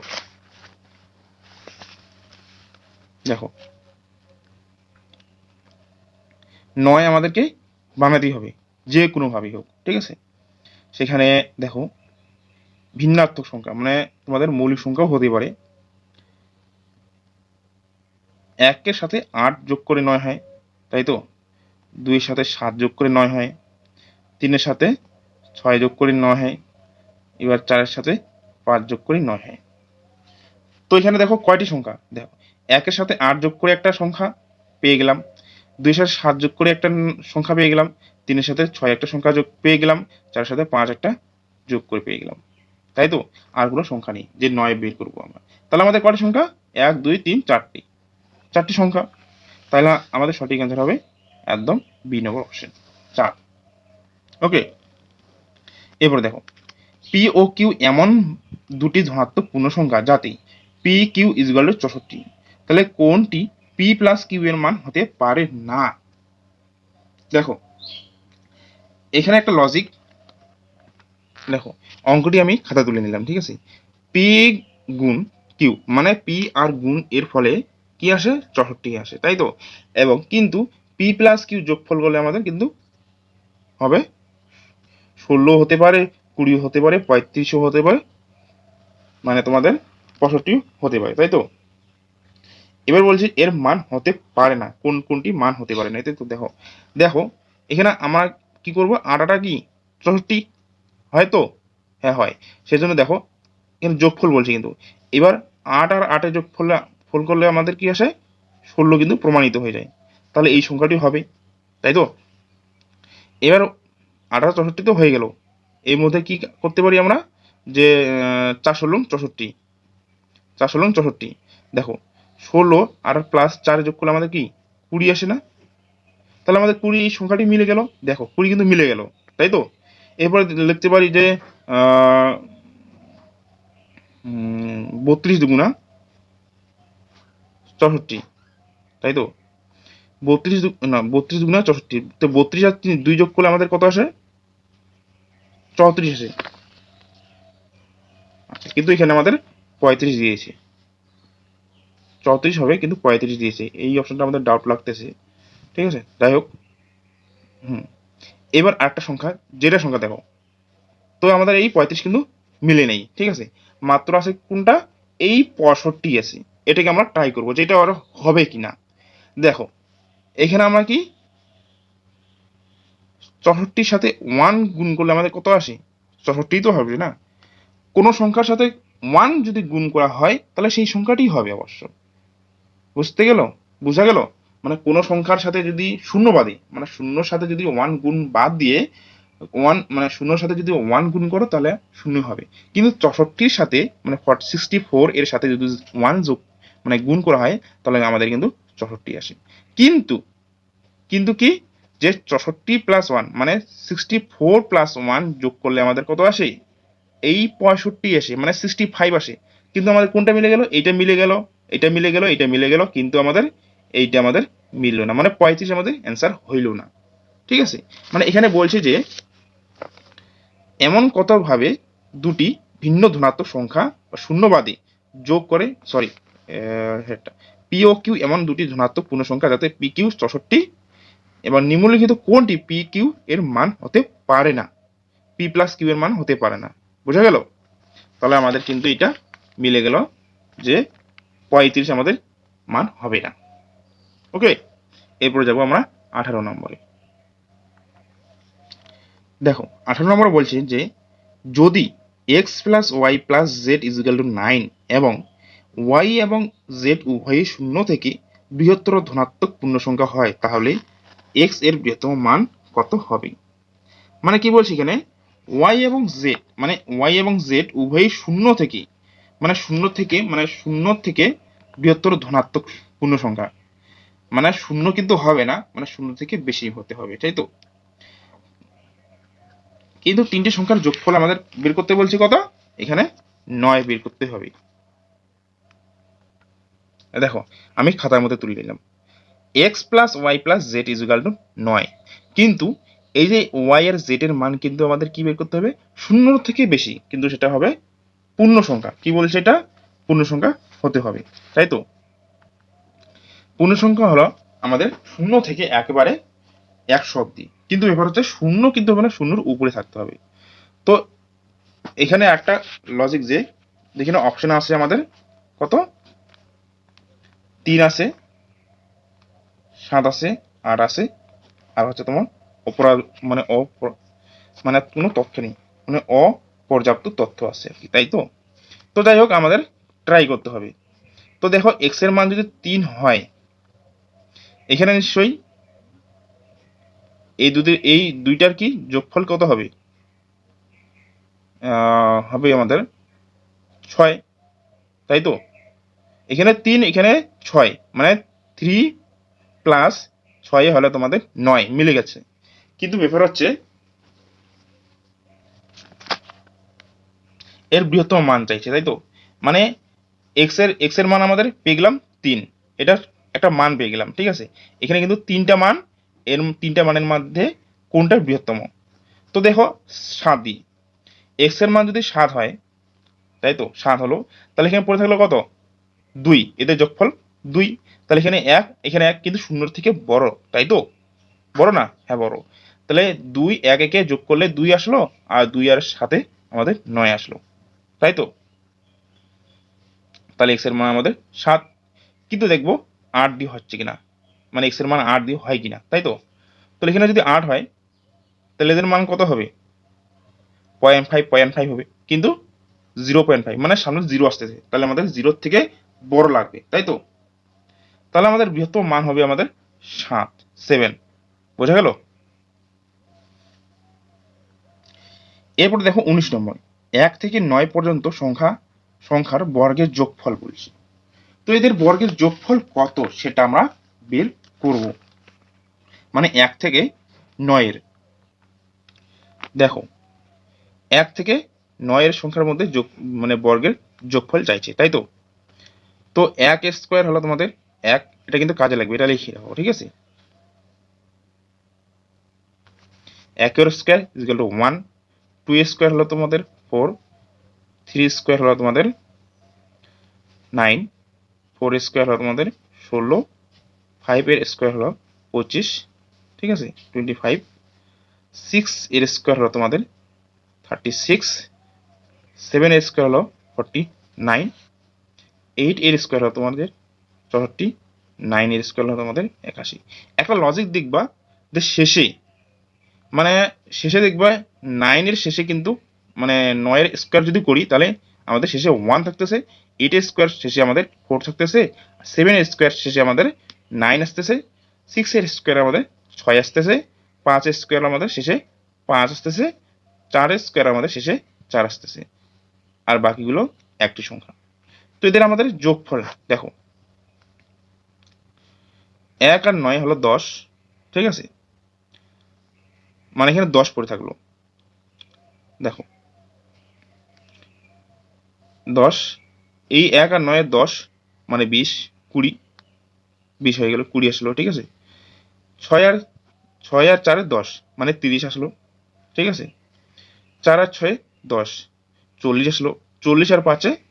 [SPEAKER 1] দেখো। নয় আমাদেরকে বানাতেই হবে, যে কোনোভাবেই হোক, ঠিক আছে? সেখানে দেখো, ভিন্নাত্মক সংখ্যা মানে তোমাদের মৌলিক সংখ্যাও হতে পারে। একের সাথে আট যোগ করে নয় হয়, তাই তো? দুইয়ের সাথে সাত যোগ করে নয় হয় তিনের সাথে ছয় যোগ করে নয় হয়, এবার চারের সাথে পাঁচ যোগ করে নয় হয়। তো এখানে দেখো কয়টি সংখ্যা? দেখো, একের সাথে আট যোগ করে একটা সংখ্যা পেয়ে গেলাম, দুইয়ের সাথে সাত যোগ করে একটা সংখ্যা পেয়ে গেলাম, তিনের সাথে ছয় একটা সংখ্যা যোগ পেয়ে গেলাম, চারের সাথে পাঁচ একটা যোগ করে পেয়ে গেলাম। তাই তো? আর কোনো সংখ্যা নেই, যে নয় বের করব আমরা। তাহলে আমাদের কয়টি সংখ্যা? এক, দুই, তিন, চারটি। চারটি সংখ্যা। তাহলে আমাদের সঠিক অ্যান্সার হবে একদম বি নম্বর অপশন চার। ওকে এরপরে দেখো পি ও কিউ এমন দুটি ধনাত্মক পূর্ণ সংখ্যা যাতে পি কিউ টু চৌষট্টি। তাহলে কোনটি পি প্লাস কিউ এর মান হতে পারে না? দেখো, এখানে একটা লজিক দেখো, অঙ্কটি আমি খাতা তুলে নিলাম, ঠিক আছে? পি গুণ কিউ মানে পি আর গুণ এর ফলে কি আসে? চৌষট্টি আসে, তাই তো? এবং কিন্তু পি প্লাস কিউ যোগফল করলে আমাদের কিন্তু হবে ষোলো হতে পারে, কুড়ি হতে পারে, পঁয়ত্রিশও হতে পারে মানে তোমাদের পঁয়ষট্টি হতে পারে, তাই তো? এবার বলছি এর মান হতে পারে না, কোন কোনটি মান হতে পারে না তাই তো দেখো দেখো, এখানে আমরা কি করব, আটাটা কি, চৌষট্টি, হয় তো? হ্যাঁ হয়, সেজন্য দেখো, এখানে যোগফল বলছে কিন্তু, এবার আট আর আটের যোগফল, ফল করলে আমাদের কি আসে, ষোলো কিন্তু প্রমাণিত হয়ে যায়, তাহলে এই সংখ্যাটি হবে, তাই তো? এবার আঠারো চৌষট্টি তো হয়ে গেল। এর মধ্যে কি করতে পারি আমরা? যে চার ষোলো চৌষট্টি। চার ষোলো চৌষট্টি। দেখো, ষোলো আর প্লাস চার যোগ করলে আমাদের কি? কুড়ি আসে না? তাহলে আমাদের কুড়ি এই সংখ্যাটি মিলে গেল। দেখো, কুড়ি কিন্তু মিলে গেল, তাই তো? এরপরে লিখতে পারি যে বত্রিশ দুগুণা চৌষট্টি, তাই তো? বত্রিশ না, বত্রিশ দুগুণা চৌষট্টি। তো বত্রিশ আর তিন- দুই যোগ করলে আমাদের কত আসে? চৌত্রিশ আসে। আচ্ছা কিন্তু এখানে আমাদের পঁয়ত্রিশ দিয়েছে। চৌত্রিশ হবে, কিন্তু পঁয়ত্রিশ দিয়েছে। এই অপশনটা আমাদের ডাউট লাগতেছে। ঠিক আছে? যাই হোক। হুম। এবার আরেকটা সংখ্যা, যেটা সংখ্যা দেখো। তো আমাদের এই পঁয়ত্রিশ কিন্তু মিলে নেই। ঠিক আছে? মাত্র আছে কোনটা? এই পঁয়ষট্টি আছে। এটাকে আমরা ট্রাই করব, যেটা আর হবে কিনা। দেখো এখানে আমরা কি? চৌষট্টির সাথে ওয়ান গুণ করলে আমাদের কত আসে? চৌষট্টি তো হবে না? কোনো সংখ্যার সাথে ওয়ান যদি গুণ করা হয়, তাহলে সেই সংখ্যাটি হবে অবশ্য। বুঝতে গেল? বোঝা গেল? মানে কোনো সংখ্যার সাথে যদি শূন্য বাদে মানে শূন্যর সাথে যদি ওয়ান গুণ বাদ দিয়ে ওয়ান মানে শূন্যর সাথে যদি ওয়ান গুণ করো, তাহলে শূন্য হবে। কিন্তু চৌষট্টির সাথে মানে সিক্সটি ফোর এর সাথে যদি ওয়ান যোগ মানে গুণ করা হয়, তাহলে আমাদের কিন্তু চৌষট্টি আসে। কিন্তু কিন্তু কি? যে চৌষট্টি প্লাস ওয়ান মানে সিক্সটি ফোর প্লাস ওয়ান যোগ করলে আমাদের কত আসে? এই পঁয়ষট্টি আসে মানে সিক্সটি ফাইভ আসে। কিন্তু আমাদের কোনটা মিলে গেল? এইটা মিলে গেল এটা মিলে গেল এটা মিলে গেল, কিন্তু আমাদের এইটা আমাদের মিললো না। মানে পঁয়ত্রিশ আমাদের অ্যান্সার হইল না। ঠিক আছে? মানে এখানে বলছে যে, এমন কতভাবে দুটি ভিন্ন ধনাত্মক সংখ্যা বা শূন্যবাদী যোগ করে সরি পি ও কিউ এমন দুটি ধনাত্মক পূর্ণ সংখ্যা যাতে পি কিউ চৌষট্টি এবার নিম্নলিখিত কোনটি পি কিউ এর মান হতে পারে না? পি প্লাস কিউ এর মান হতে পারে না। বোঝা গেল? তাহলে আমাদের কিন্তু এটা মিলে গেল যে পঁয়ত্রিশ আমাদের মান হবে না। ওকে এরপরে যাব আমরা আঠারো নম্বরে। দেখো, আঠারো নম্বর বলছে যে যদি x plus y plus z equal to nine এবং ওয়াই এবং জেড উভয়ই শূন্য থেকে বৃহত্তর ধনাত্মক পূর্ণ সংখ্যা হয়, তাহলে এক্সের বৃহত্তম মান কত হবে? মানে কি বলছি এখানে? ওয়াই এবং জেড মানে ওয়াই এবং জেড উভয়ই শূন্য থেকে মানে শূন্য থেকে মানে শূন্য থেকে বৃহত্তর ধনাত্মক পূর্ণ সংখ্যা মানে শূন্য কিন্তু হবে না মানে শূন্য থেকে বেশি হতে হবে, তাই তো? কিন্তু তিনটি সংখ্যার যোগফল আমাদের বের করতে বলছি কত? এখানে নয় বের করতে হবে। দেখো, আমি খাতার মধ্যে তুলে নিলাম। X plus y plus z equal to নয়। কিন্তু এই যে ওয়াই আর জেড এর মান কিন্তু আমাদের কি বের করতে হবে? শূন্য থেকে বেশি, কিন্তু সেটা হবে পূর্ণ সংখ্যা। কি বলছে এটা? পূর্ণ সংখ্যা হতে হবে, তাই তো? পূর্ণ সংখ্যা হলো আমাদের শূন্য থেকে একেবারে একশো অব্দি কিন্তু ব্যাপার হচ্ছে শূন্য কিন্তু মানে শূন্যর উপরে থাকতে হবে। তো এখানে একটা লজিক যে যেখানে অপশন আছে আমাদের কত? তিন আছে, সাত আছে, আট আছে, আর হচ্ছে তোমার অপরাধ মানে অ মানে কোনো তথ্য নেই মানে অপর্যাপ্ত তথ্য আছে আর কি, তাই তো? তো যাই হোক, আমাদের ট্রাই করতে হবে। তো দেখো এক্সের মান যদি তিন হয়, এখানে নিশ্চয়ই এই দুটি, এই দুইটার কি যোগফল কত হবে? হবে আমাদের ছয়, তাই তো? এখানে তিন, এখানে ছয় মানে থ্রি প্লাস ছয় হলে তোমাদের নয়, মিলে গেছে। কিন্তু ব্যাপার হচ্ছে এর বৃহত্তম মান চাইছে, তাই তো? মানে এক্সের এক্সের মান আমাদের পেয়ে গেলাম তিন। এটা একটা মান পেয়ে গেলাম, ঠিক আছে? এখানে কিন্তু তিনটা মান, এর তিনটা মানের মধ্যে কোনটা বৃহত্তম? তো দেখো, সাত দিই এক্সের মান যদি সাত হয়, তাই তো? সাত হলো। তাহলে এখানে পড়ে থাকল কত? দুই, এদের যোগফল দুই। তাহলে এখানে এক এখানে এক কিন্তু শূন্যর থেকে বড়, তাই তো? বড় না? হ্যাঁ বড়। তাহলে দুই, এক, একে যোগ করলে দুই আসলো, আর দুই আর সাথে আমাদের নয় আসলো। তাই তো? তাহলে এক্সের মান আমাদের সাত। কিন্তু দেখব আট দিয়ে হচ্ছে কিনা? মানে এক্সের মান আট দিয়ে হয় কিনা? তাই তো? তাহলে এখানে যদি আট হয়, তাহলে এদের মান কত হবে? পয়েন্ট ফাইভ পয়েন্ট ফাইভ হবে। কিন্তু জিরো পয়েন্ট ফাইভ মানে সামনে জিরো আসতেছে। তাহলে আমাদের জিরোর থেকে বড় লাগবে, তাই তো? তাহলে আমাদের বৃহত্তম মান হবে আমাদের সাত সেভেন বোঝা গেল? এরপর দেখো উনিশ নম্বর। এক থেকে নয় পর্যন্ত সংখ্যা, সংখ্যার বর্গের যোগফল বলছি। তো এদের বর্গের যোগফল কত সেটা আমরা বের করব। মানে এক থেকে নয়ের। দেখো, এক থেকে নয়ের সংখ্যার মধ্যে যোগ মানে বর্গের যোগফল চাইছে, তাই তো? তো এক স্কোয়ার হলো তোমাদের এক, এটা কিন্তু কাজে লাগবে, এটা লিখে রাখো, ঠিক আছে? একের square equal to one two square হলো তোমাদের ফোর থ্রি স্কোয়ার হলো তোমাদের নাইন ফোর স্কোয়ার হলো তোমাদের ষোলো ফাইভের স্কোয়ার হলো পঁচিশ, ঠিক আছে? টোয়েন্টি ফাইভ সিক্স এর স্কোয়ার হলো তোমাদের থার্টি সিক্স সেভেন এর স্কোয়ার হলো ফর্টি নাইন এইট এর স্কোয়ার হলো তোমাদের, চৌষট্টি নাইন এর স্কোয়ার হলো তোমাদের একাশি। একটা লজিক দেখবা যে শেষে মানে শেষে দেখবা নাইনের শেষে কিন্তু মানে নয়ের স্কোয়ার যদি করি, তাহলে আমাদের শেষে ওয়ান থাকতেছে এইট এর স্কোয়ার শেষে আমাদের ফোর থাকতেছে সেভেন এর স্কোয়ার শেষে আমাদের নাইন আসতেছে সিক্স এর স্কোয়ার আমাদের ছয় আসতেছে, পাঁচ স্কোয়ার আমাদের শেষে পাঁচ আসতেছে, চার স্কোয়ার আমাদের শেষে চার আসতেছে। আর বাকিগুলো একটি সংখ্যা। তো এদের আমাদের যোগফল, দেখো। এক আর নয় হলো দশ, ঠিক আছে? মানে এখানে দশ পড়ে থাকল। দেখো। দশ, এই এক আর নয়ের দশ মানে বিশ, কুড়ি। বিশ হয়ে গেল, কুড়ি আসলো, ঠিক আছে? ছয় আর ছয় আর চারে দশ মানে তিরিশ আসলো, ঠিক আছে? চার আর ছয়ে দশ, চল্লিশ আসলো, চল্লিশ আর পাঁচে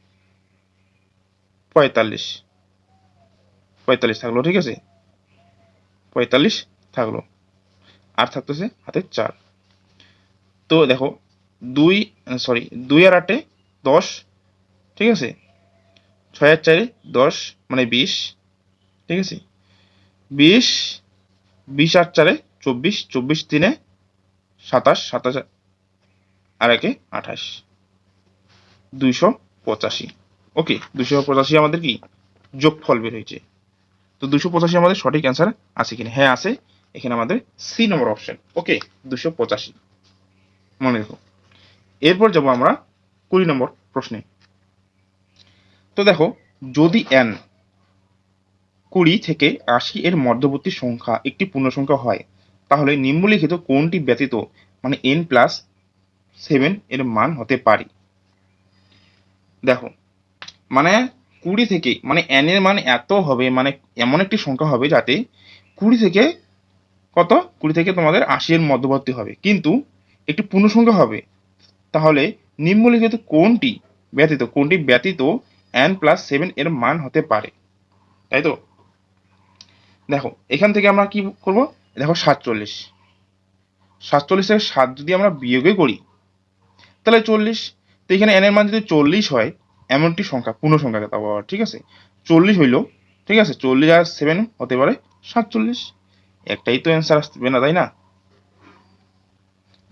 [SPEAKER 1] পঁয়তাল্লিশ। পঁয়তাল্লিশ থাকল, ঠিক আছে? পঁয়তাল্লিশ থাকল। আর থাকতেছে হাতে চার। তো দেখো, দুই সরি দুই আর আটে দশ, ঠিক আছে? ছয় আর চারে দশ মানে বিশ, ঠিক আছে? বিশ বিশ আর চারে চব্বিশ চব্বিশ তিনে সাতাশ সাতাশ আর একে আঠাশ। দুইশো পঁচাশি। ওকে দুশো পঁচাশি আমাদের কি? যোগফল বের হয়েছে। তো দুশো পঁচাশি আমাদের সঠিক অ্যান্সার আছে কিনা? হ্যাঁ আছে। এখানে আমাদের সি নম্বর অপশন ওকে দুশো পঁচাশি। মনে রেখো। এরপর যাব আমরা কুড়ি নম্বর প্রশ্নে। তো দেখো, যদি এন কুড়ি থেকে আশি এর মধ্যবর্তী সংখ্যা একটি পূর্ণ সংখ্যা হয়, তাহলে নিম্নলিখিত কোনটি ব্যতীত মানে এন প্লাস সেভেন এর মান হতে পারে? দেখো মানে কুড়ি থেকে মানে এন এর মান এত হবে মানে এমন একটি সংখ্যা হবে যাতে কুড়ি থেকে কত? কুড়ি থেকে তোমাদের আশি এর মধ্যবর্তী হবে। কিন্তু একটি পূর্ণ সংখ্যা হবে। তাহলে নিম্নলিখিত কোনটি ব্যতীত কোনটি ব্যতীত এন প্লাস সেভেন এর মান হতে পারে? তাই তো? দেখো, এখান থেকে আমরা কি করব? দেখো সাতচল্লিশ। সাতচল্লিশ থেকে সাত যদি আমরা বিয়োগে করি, তাহলে চল্লিশ। তো এখানে এন এর মান যদি চল্লিশ হয় এমন একটি সংখ্যা, পূর্ণ সংখ্যাকে তাও আবার ঠিক আছে? চল্লিশ হইল ঠিক আছে? চল্লিশ আর সেভেন হতে পারে সাতচল্লিশ। একটাই তো অ্যান্সার আসবে না, তাই না?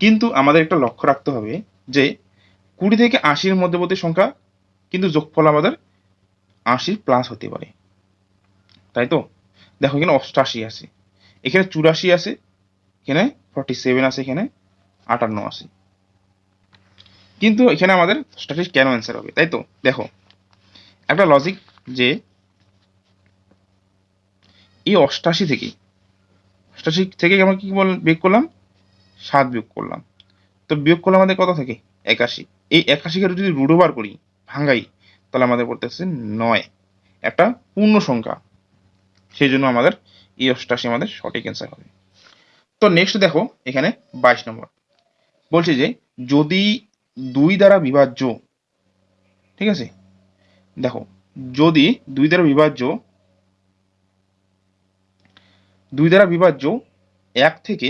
[SPEAKER 1] কিন্তু আমাদের একটা লক্ষ্য রাখতে হবে যে, কুড়ি থেকে আশির মধ্যবর্তী সংখ্যা কিন্তু যোগফল আমাদের আশির প্লাস হতে পারে। তাই তো? দেখো, এখানে অষ্টাশি আছে। এখানে চুরাশি আছে, এখানে ফর্টি সেভেন আছে, এখানে আটান্ন আছে। কিন্তু এখানে আমাদের স্ট্যাটিস কেন অ্যান্সার হবে, তাই তো? দেখো, একটা লজিক যে এই অষ্টাশি থেকে অষ্টাশি থেকে আমরা কি বল, বিয়োগ করলাম? সাত বিয়োগ করলাম। তো বিয়োগ করলে আমাদের কত থাকে? একাশি। এই একাশিকে যদি ওভার করি, ভাঙ্গাই, তাহলে আমাদের পড়তেছে নয়। একটা পূর্ণ সংখ্যা। সেই জন্য আমাদের এই অষ্টাশি আমাদের সঠিক অ্যান্সার হবে। তো নেক্সট দেখো, এখানে বাইশ নম্বর। বলছে যে যদি দুই দ্বারা বিভাজ্য। ঠিক আছে? দেখো, যদি দুই দ্বারা বিভাজ্য, দুই দ্বারা বিভাজ্য, এক থেকে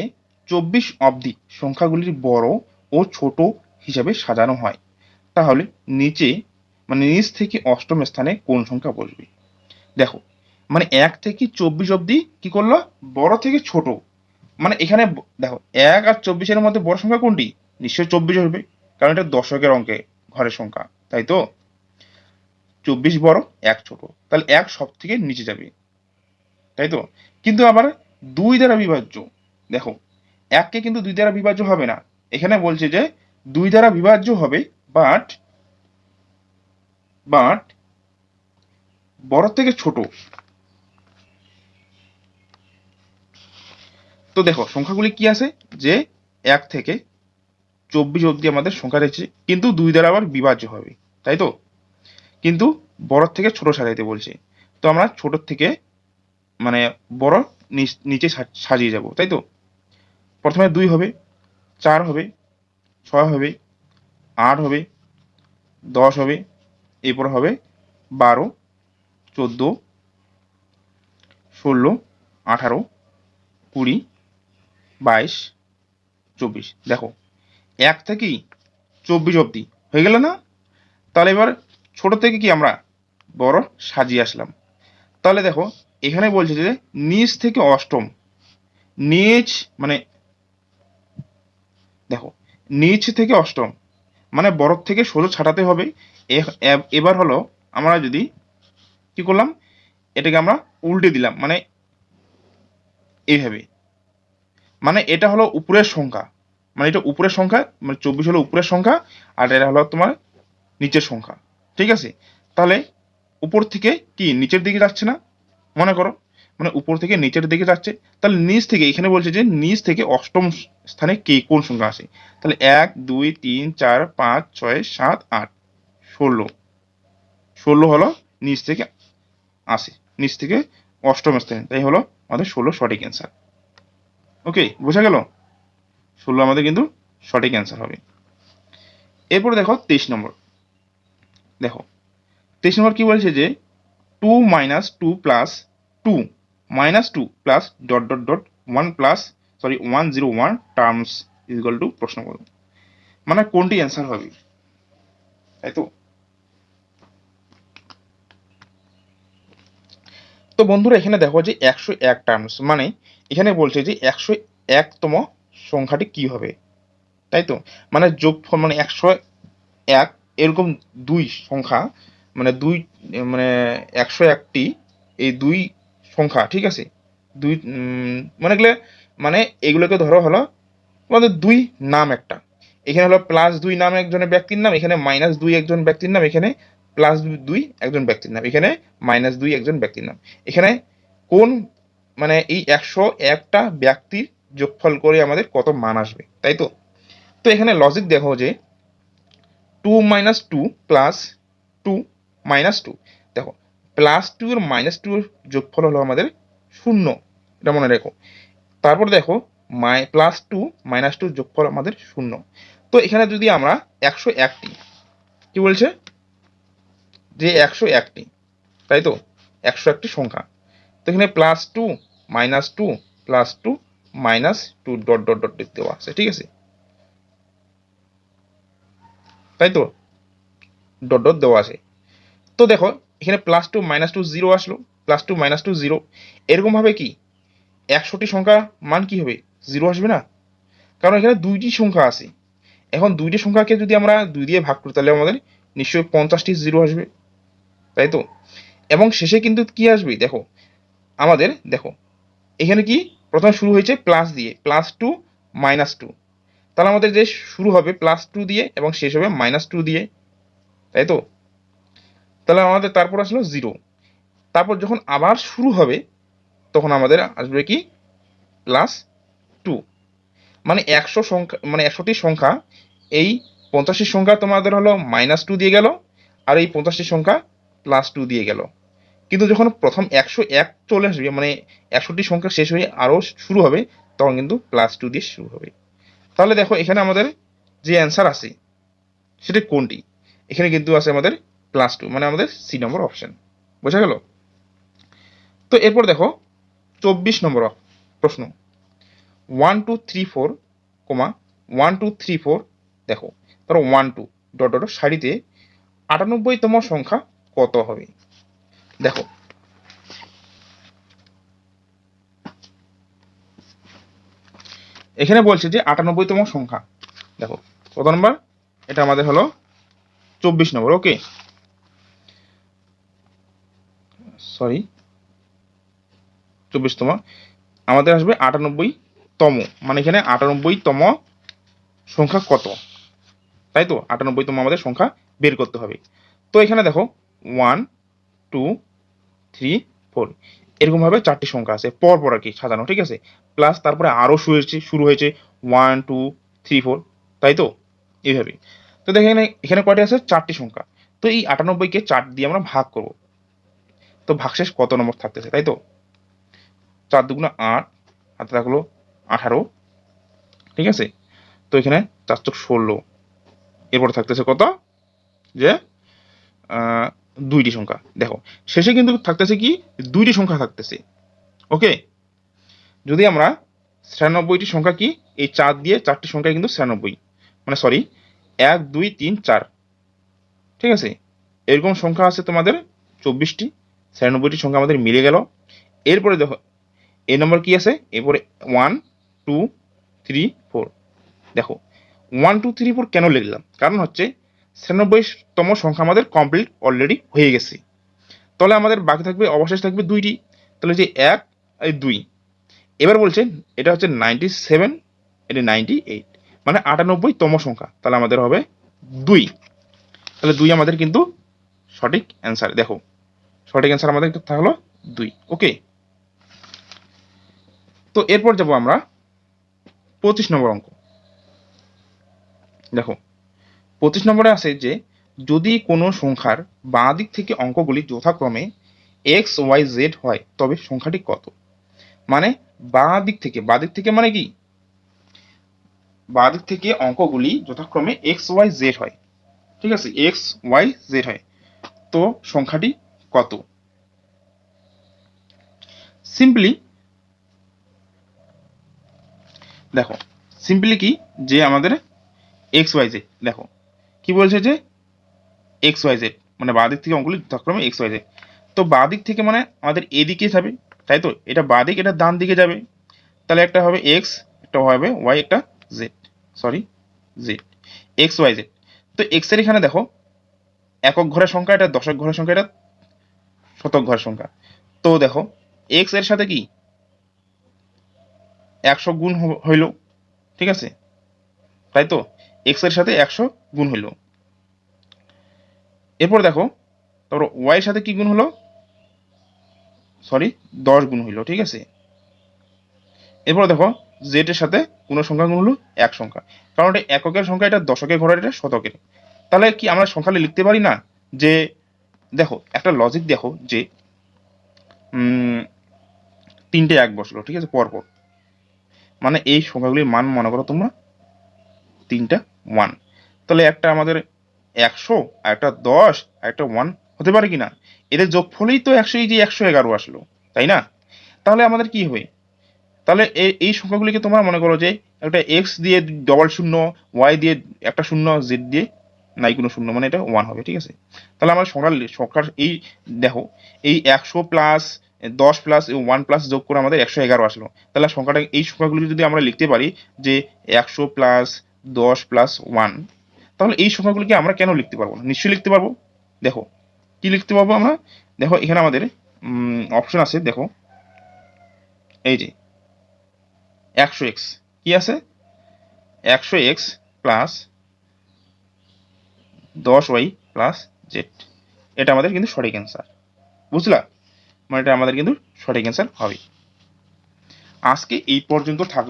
[SPEAKER 1] চব্বিশ অবধি সংখ্যাগুলির বড় ও ছোট হিসাবে সাজানো হয়, তাহলে নিচে মানে নিচ থেকে অষ্টম স্থানে কোন সংখ্যা বসবে? দেখো মানে এক থেকে চব্বিশ অবধি কি করল? বড় থেকে ছোট। মানে এখানে দেখো, এক আর চব্বিশের মধ্যে বড় সংখ্যা কোনটি? নিশ্চয়ই চব্বিশ হবে। কারণ এটা দশকের অঙ্কে ঘরের সংখ্যা, তাই তো? চব্বিশ বড়, এক ছোট। তাহলে এক সব থেকে নিচে যাবে, তাই তো? কিন্তু আবার দুই দ্বারা বিভাজ্য, দেখো, এককে কিন্তু দুই দ্বারা বিভাজ্য হবে না। এখানে বলছে যে দুই দ্বারা বিভাজ্য হবে বাট বাট বড় থেকে ছোট। তো দেখো, সংখ্যাগুলি কি আছে? যে এক থেকে চব্বিশ অবধি আমাদের সংখ্যা রয়েছে, কিন্তু দুই দ্বারা আবার বিভাজ্য হবে, তাই তো? কিন্তু বড় থেকে ছোট সাজাইতে বলছে, তো আমরা ছোট থেকে মানে বড় নিচে সাজিয়ে যাব, তাই তো? প্রথমে দুই হবে, চার হবে, ছয় হবে, আট হবে, দশ হবে, এরপর হবে বারো, চোদ্দ, ষোলো, আঠারো, কুড়ি, বাইশ, চব্বিশ। দেখো এক থেকেই চব্বিশ অবধি। হয়ে গেল না? তাহলে এবার ছোট থেকে কি আমরা বড় সাজিয়ে আসলাম। তাহলে দেখো, এখানে বলছে যে নিচ থেকে অষ্টম। নিচ মানে দেখো, নিচ থেকে অষ্টম। মানে বড় থেকে ষোলো ছাটাতে হবে। এবার হলো আমরা যদি কি করলাম? এটাকে আমরা উল্টে দিলাম। মানে এইভাবে। মানে এটা হলো উপরের সংখ্যা। মানে এটা উপরের সংখ্যা মানে চব্বিশ হলো উপরের সংখ্যা, আর এটা হলো তোমার নিচের সংখ্যা। ঠিক আছে? তাহলে উপর থেকে কি নিচের দিকে যাচ্ছে না? মনে করো মানে উপর থেকে নিচের দিকে যাচ্ছে। তাহলে নিচ থেকে, এখানে বলছে যে নিচ থেকে অষ্টম স্থানে কে, কোন সংখ্যা আসে তাহলে এক, দুই, তিন, চার, পাঁচ, ছয়, সাত, আট, ষোলো। ষোলো হলো নিচ থেকে আসে, নিচ থেকে অষ্টম স্থানে। তাই হলো আমাদের ষোলো সঠিক অ্যান্সার ওকে বোঝা গেল? ষোলো আমাদের কিন্তু সঠিক অ্যান্সার হবে। এরপরে দেখো তেইশ নম্বর। দেখো, তেইশ নম্বর কি বলছে যে two minus two plus two minus two plus dot dot dot one plus sorry one zero one terms equal to প্রশ্ন করো। মানে কোনটি অ্যান্সার হবে? তাই তো? তো বন্ধুরা এখানে দেখো যে একশো এক টার্মস মানে এখানে বলছে যে একশো একতম সংখ্যাটি কি হবে? তাই তো? মানে যোগফল মানে একশো এক, এরকম দুই সংখ্যা মানে দুই মানে একশো একটি, এই দুই সংখ্যা, ঠিক আছে? দুই মানে এগুলো মানে এগুলোকে ধরো হলো আমাদের দুই নাম একটা। এখানে হলো প্লাস দুই নাম একজনের ব্যক্তির নাম, এখানে মাইনাস দুই একজন ব্যক্তির নাম, এখানে প্লাস দুই একজন ব্যক্তির নাম, এখানে মাইনাস দুই একজন ব্যক্তির নাম। এখানে কোন মানে এই একশো একটা ব্যক্তির যোগফল করে আমাদের কত মান আসবে, তাই তো? তো এখানে লজিক দেখো যে two minus two plus two minus two দেখো প্লাস টু এর মাইনাস টু এর যোগফল হলো আমাদের শূন্য, এটা মনে রেখো। তারপর দেখো মাই প্লাস টু মাইনাস টু যোগফল আমাদের শূন্য। তো এখানে যদি আমরা একশো একটি কি বলছে? যে একশো একটি তাই তো? একশো একটি সংখ্যা। তো এখানে plus two minus two plus two minus two dot dot dot দেওয়া আছে ঠিক আছে? তাই তো? ডট ডট দেওয়া আছে। তো দেখো, এখানে plus two minus two zero আসলো। Plus two minus two zero এরকম ভাবে কি? একশোটি সংখ্যা মান কি হবে? জিরো আসবে না? কারণ এখানে দুইটি সংখ্যা আছে। এখন দুইটি সংখ্যাকে যদি আমরা দুই দিয়ে ভাগ করি, তাহলে আমাদের নিশ্চয়ই পঞ্চাশটি জিরো আসবে। তাই তো? এবং শেষে কিন্তু কি আসবে? দেখো, আমাদের, দেখো, এখানে কি প্রথমে শুরু হয়েছে প্লাস দিয়ে প্লাস টু মাইনাস টু তাহলে আমাদের যে শুরু হবে প্লাস টু দিয়ে এবং শেষ হবে মাইনাস টু দিয়ে, তাই তো? তাহলে আমাদের তারপর আসলো জিরো তারপর যখন আবার শুরু হবে, তখন আমাদের আসবে কি? প্লাস টু মানে একশো সংখ্যা মানে একশোটি সংখ্যা, এই পঞ্চাশটি সংখ্যা তোমাদের হলো মাইনাস টু দিয়ে গেল, আর এই পঞ্চাশটির সংখ্যা প্লাস টু দিয়ে গেল। কিন্তু যখন প্রথম একশো এক চলে আসবে মানে একশোটি সংখ্যা শেষ হয়ে আরও শুরু হবে, তখন কিন্তু প্লাস টু দিয়ে শুরু হবে। তাহলে দেখো, এখানে আমাদের যে অ্যান্সার আছে, সেটা কোনটি? এখানে কিন্তু আছে আমাদের প্লাস টু মানে আমাদের সি নম্বর অপশন বোঝা গেল? তো এরপর দেখো, চব্বিশ নম্বর প্রশ্ন। One two three four comma one two three four দেখো ধরো ওয়ান টু ডট ডট সারিতে আটানব্বইতম সংখ্যা কত হবে? দেখো। এখানে বলছে যে আটানব্বইতম সংখ্যা। দেখো, কত নম্বর? এটা আমাদের হলো চব্বিশ নম্বর, ওকে? সরি, চব্বিশতম। আমাদের আসবে আটানব্বই তম মানে এখানে আটানব্বই তম সংখ্যা কত? তাই তো? আটানব্বই তম আমাদের সংখ্যা বের করতে হবে। তো এখানে দেখো ওয়ান টু থ্রি ফোর এরকম ভাবে চারটি সংখ্যা আছে পর পর আর কি সাজানো, ঠিক আছে? প্লাস তারপরে আরও শুরু হয়েছে শুরু হয়েছে ওয়ান টু থ্রি ফোর তাই তো? এইভাবে। তো দেখেন এখানে কয়টি আছে? চারটি সংখ্যা। তো এই আটানব্বইকে চার দিয়ে আমরা ভাগ করব। তো ভাগশেষ কত নম্বর থাকতেছে, তাই তো? চার দুগুণ আট, হাতে থাকল আঠারো, ঠিক আছে? তো এখানে চার ষোলো। এরপর থাকতেছে কত? যে দুইটি সংখ্যা। দেখো, শেষে কিন্তু থাকতেছে কি? দুইটি সংখ্যা থাকতেছে। ওকে যদি আমরা ছিয়ানব্বইটি সংখ্যা কি? এই চার দিয়ে চারটি সংখ্যা কিন্তু ছিয়ানব্বই। মানে সরি এক, দুই, তিন, চার। ঠিক আছে? এরকম সংখ্যা আছে তোমাদের চব্বিশটি। ছিয়ানব্বইটি সংখ্যা আমাদের মিলে গেল। এরপরে দেখো এই নম্বর কি আছে? এরপরে ওয়ান টু থ্রি ফোর দেখো ওয়ান টু থ্রি ফোর কেন লিখলাম? কারণ হচ্ছে ছিয়ানব্বইতম সংখ্যা আমাদের কমপ্লিট অলরেডি হয়ে গেছে। তাহলে আমাদের বাকি থাকবে, অবশেষ থাকবে দুইটি। তাহলে যে এক এই দুই। এবার বলছে, এটা হচ্ছে নাইনটি সেভেন এটা নাইনটি এইট মানে আটানব্বইতম সংখ্যা। তাহলে আমাদের হবে দুই। তাহলে দুই আমাদের কিন্তু সঠিক অ্যান্সার দেখো, সঠিক অ্যান্সার আমাদের থাকল দুই। ওকে তো এরপর যাব আমরা পঁচিশ নম্বর অঙ্ক। দেখো পঁচিশ নম্বরে আছে যে, যদি কোনো সংখ্যার বাঁ দিক থেকে অঙ্কগুলি যথাক্রমে এক্স, ওয়াই, জেড হয়, তবে সংখ্যাটি কত? মানে বাঁ দিক থেকে, বাঁ দিক থেকে মানে কি? বাঁ দিক থেকে অঙ্কগুলি যথাক্রমে এক্স, ওয়াই, জেড হয়। ঠিক আছে? এক্স, ওয়াই, জেড হয়। তো সংখ্যাটি কত? সিম্পলি দেখো সিম্পলি কি? যে আমাদের এক্স, ওয়াই, জেড। দেখো কি বলছে যে? X y z. মানে বাঁ দিক থেকে অঙ্কগুলি যথাক্রমে এক্স ওয়াই জেড। তো বাঁ দিক থেকে মানে আমাদের এদিকে যাবে, তাই তো? এটা বাঁ দিক এটা ডান দিকে যাবে। তাহলে একটা হবে এক্স, একটা হবে ওয়াই, একটা z. Sorry, z. X y z. তো এক্সের এখানে দেখো, একক ঘরের সংখ্যা, এটা দশক ঘরের সংখ্যা, এটা শতক ঘরের সংখ্যা। তো দেখো, এক্সের সাথে কি? একশো গুণ হইল, ঠিক আছে? তাই তো? এক্সের সাথে একশো গুণ হইল এরপর দেখো, তারপর এর সাথে কি গুণ হলো? সরি দশ গুণ হইল ঠিক আছে? এরপর দেখো জেড এর সাথে কোন সংখ্যা গুণ হলো? এক সংখ্যা। কারণ এটা এককের সংখ্যা, এটা দশকের ঘরের এটা শতকের। তাহলে কি আমরা সংখ্যাটা লিখতে পারি না? যে, দেখো, একটা লজিক দেখো, যে তিনটে এক বসল, ঠিক আছে, পরপর। মানে এই সংখ্যাগুলির মান মনে করো তোমরা তিনটা ওয়ান তাহলে একটা আমাদের একশো, আর একটা দশ, আর একটা ওয়ান হতে পারে কি না এদের যোগফলেই তো একশো, এই যে একশো এগারো আসলো, তাই না? তাহলে আমাদের কি হবে? তাহলে এই সংখ্যাগুলিকে তোমরা মনে করো যে একটা এক্স দিয়ে ডবল শূন্য ওয়াই দিয়ে একটা শূন্য জেড দিয়ে নাই কোনো শূন্য মানে এটা ওয়ান হবে, ঠিক আছে? তাহলে আমরা সংখ্যার সংখ্যার এই দেখো, এই একশো প্লাস দশ প্লাস ওয়ান প্লাস যোগ করে আমাদের একশো এগারো আসলো। তাহলে সংখ্যাটা, এই সংখ্যাগুলি যদি আমরা লিখতে পারি যে একশো প্লাস দশ প্লাস ওয়ান তাহলে এই সংখ্যাগুলিকে আমরা কেন লিখতে পারব না? নিশ্চয়ই লিখতে পারব। দেখো, কি লিখতে পারব আমরা? দেখো, এখানে আমাদের অপশন আছে, দেখো। এই যে, একশো এক্স কি আছে? একশো এক্স প্লাস দশ ওয়াই প্লাস জেড এটা আমাদের কিন্তু সঠিক অ্যান্সার বুঝলা? মানে এটা আমাদের কিন্তু সঠিক অ্যান্সার হবে আজকে এই পর্যন্ত থাকল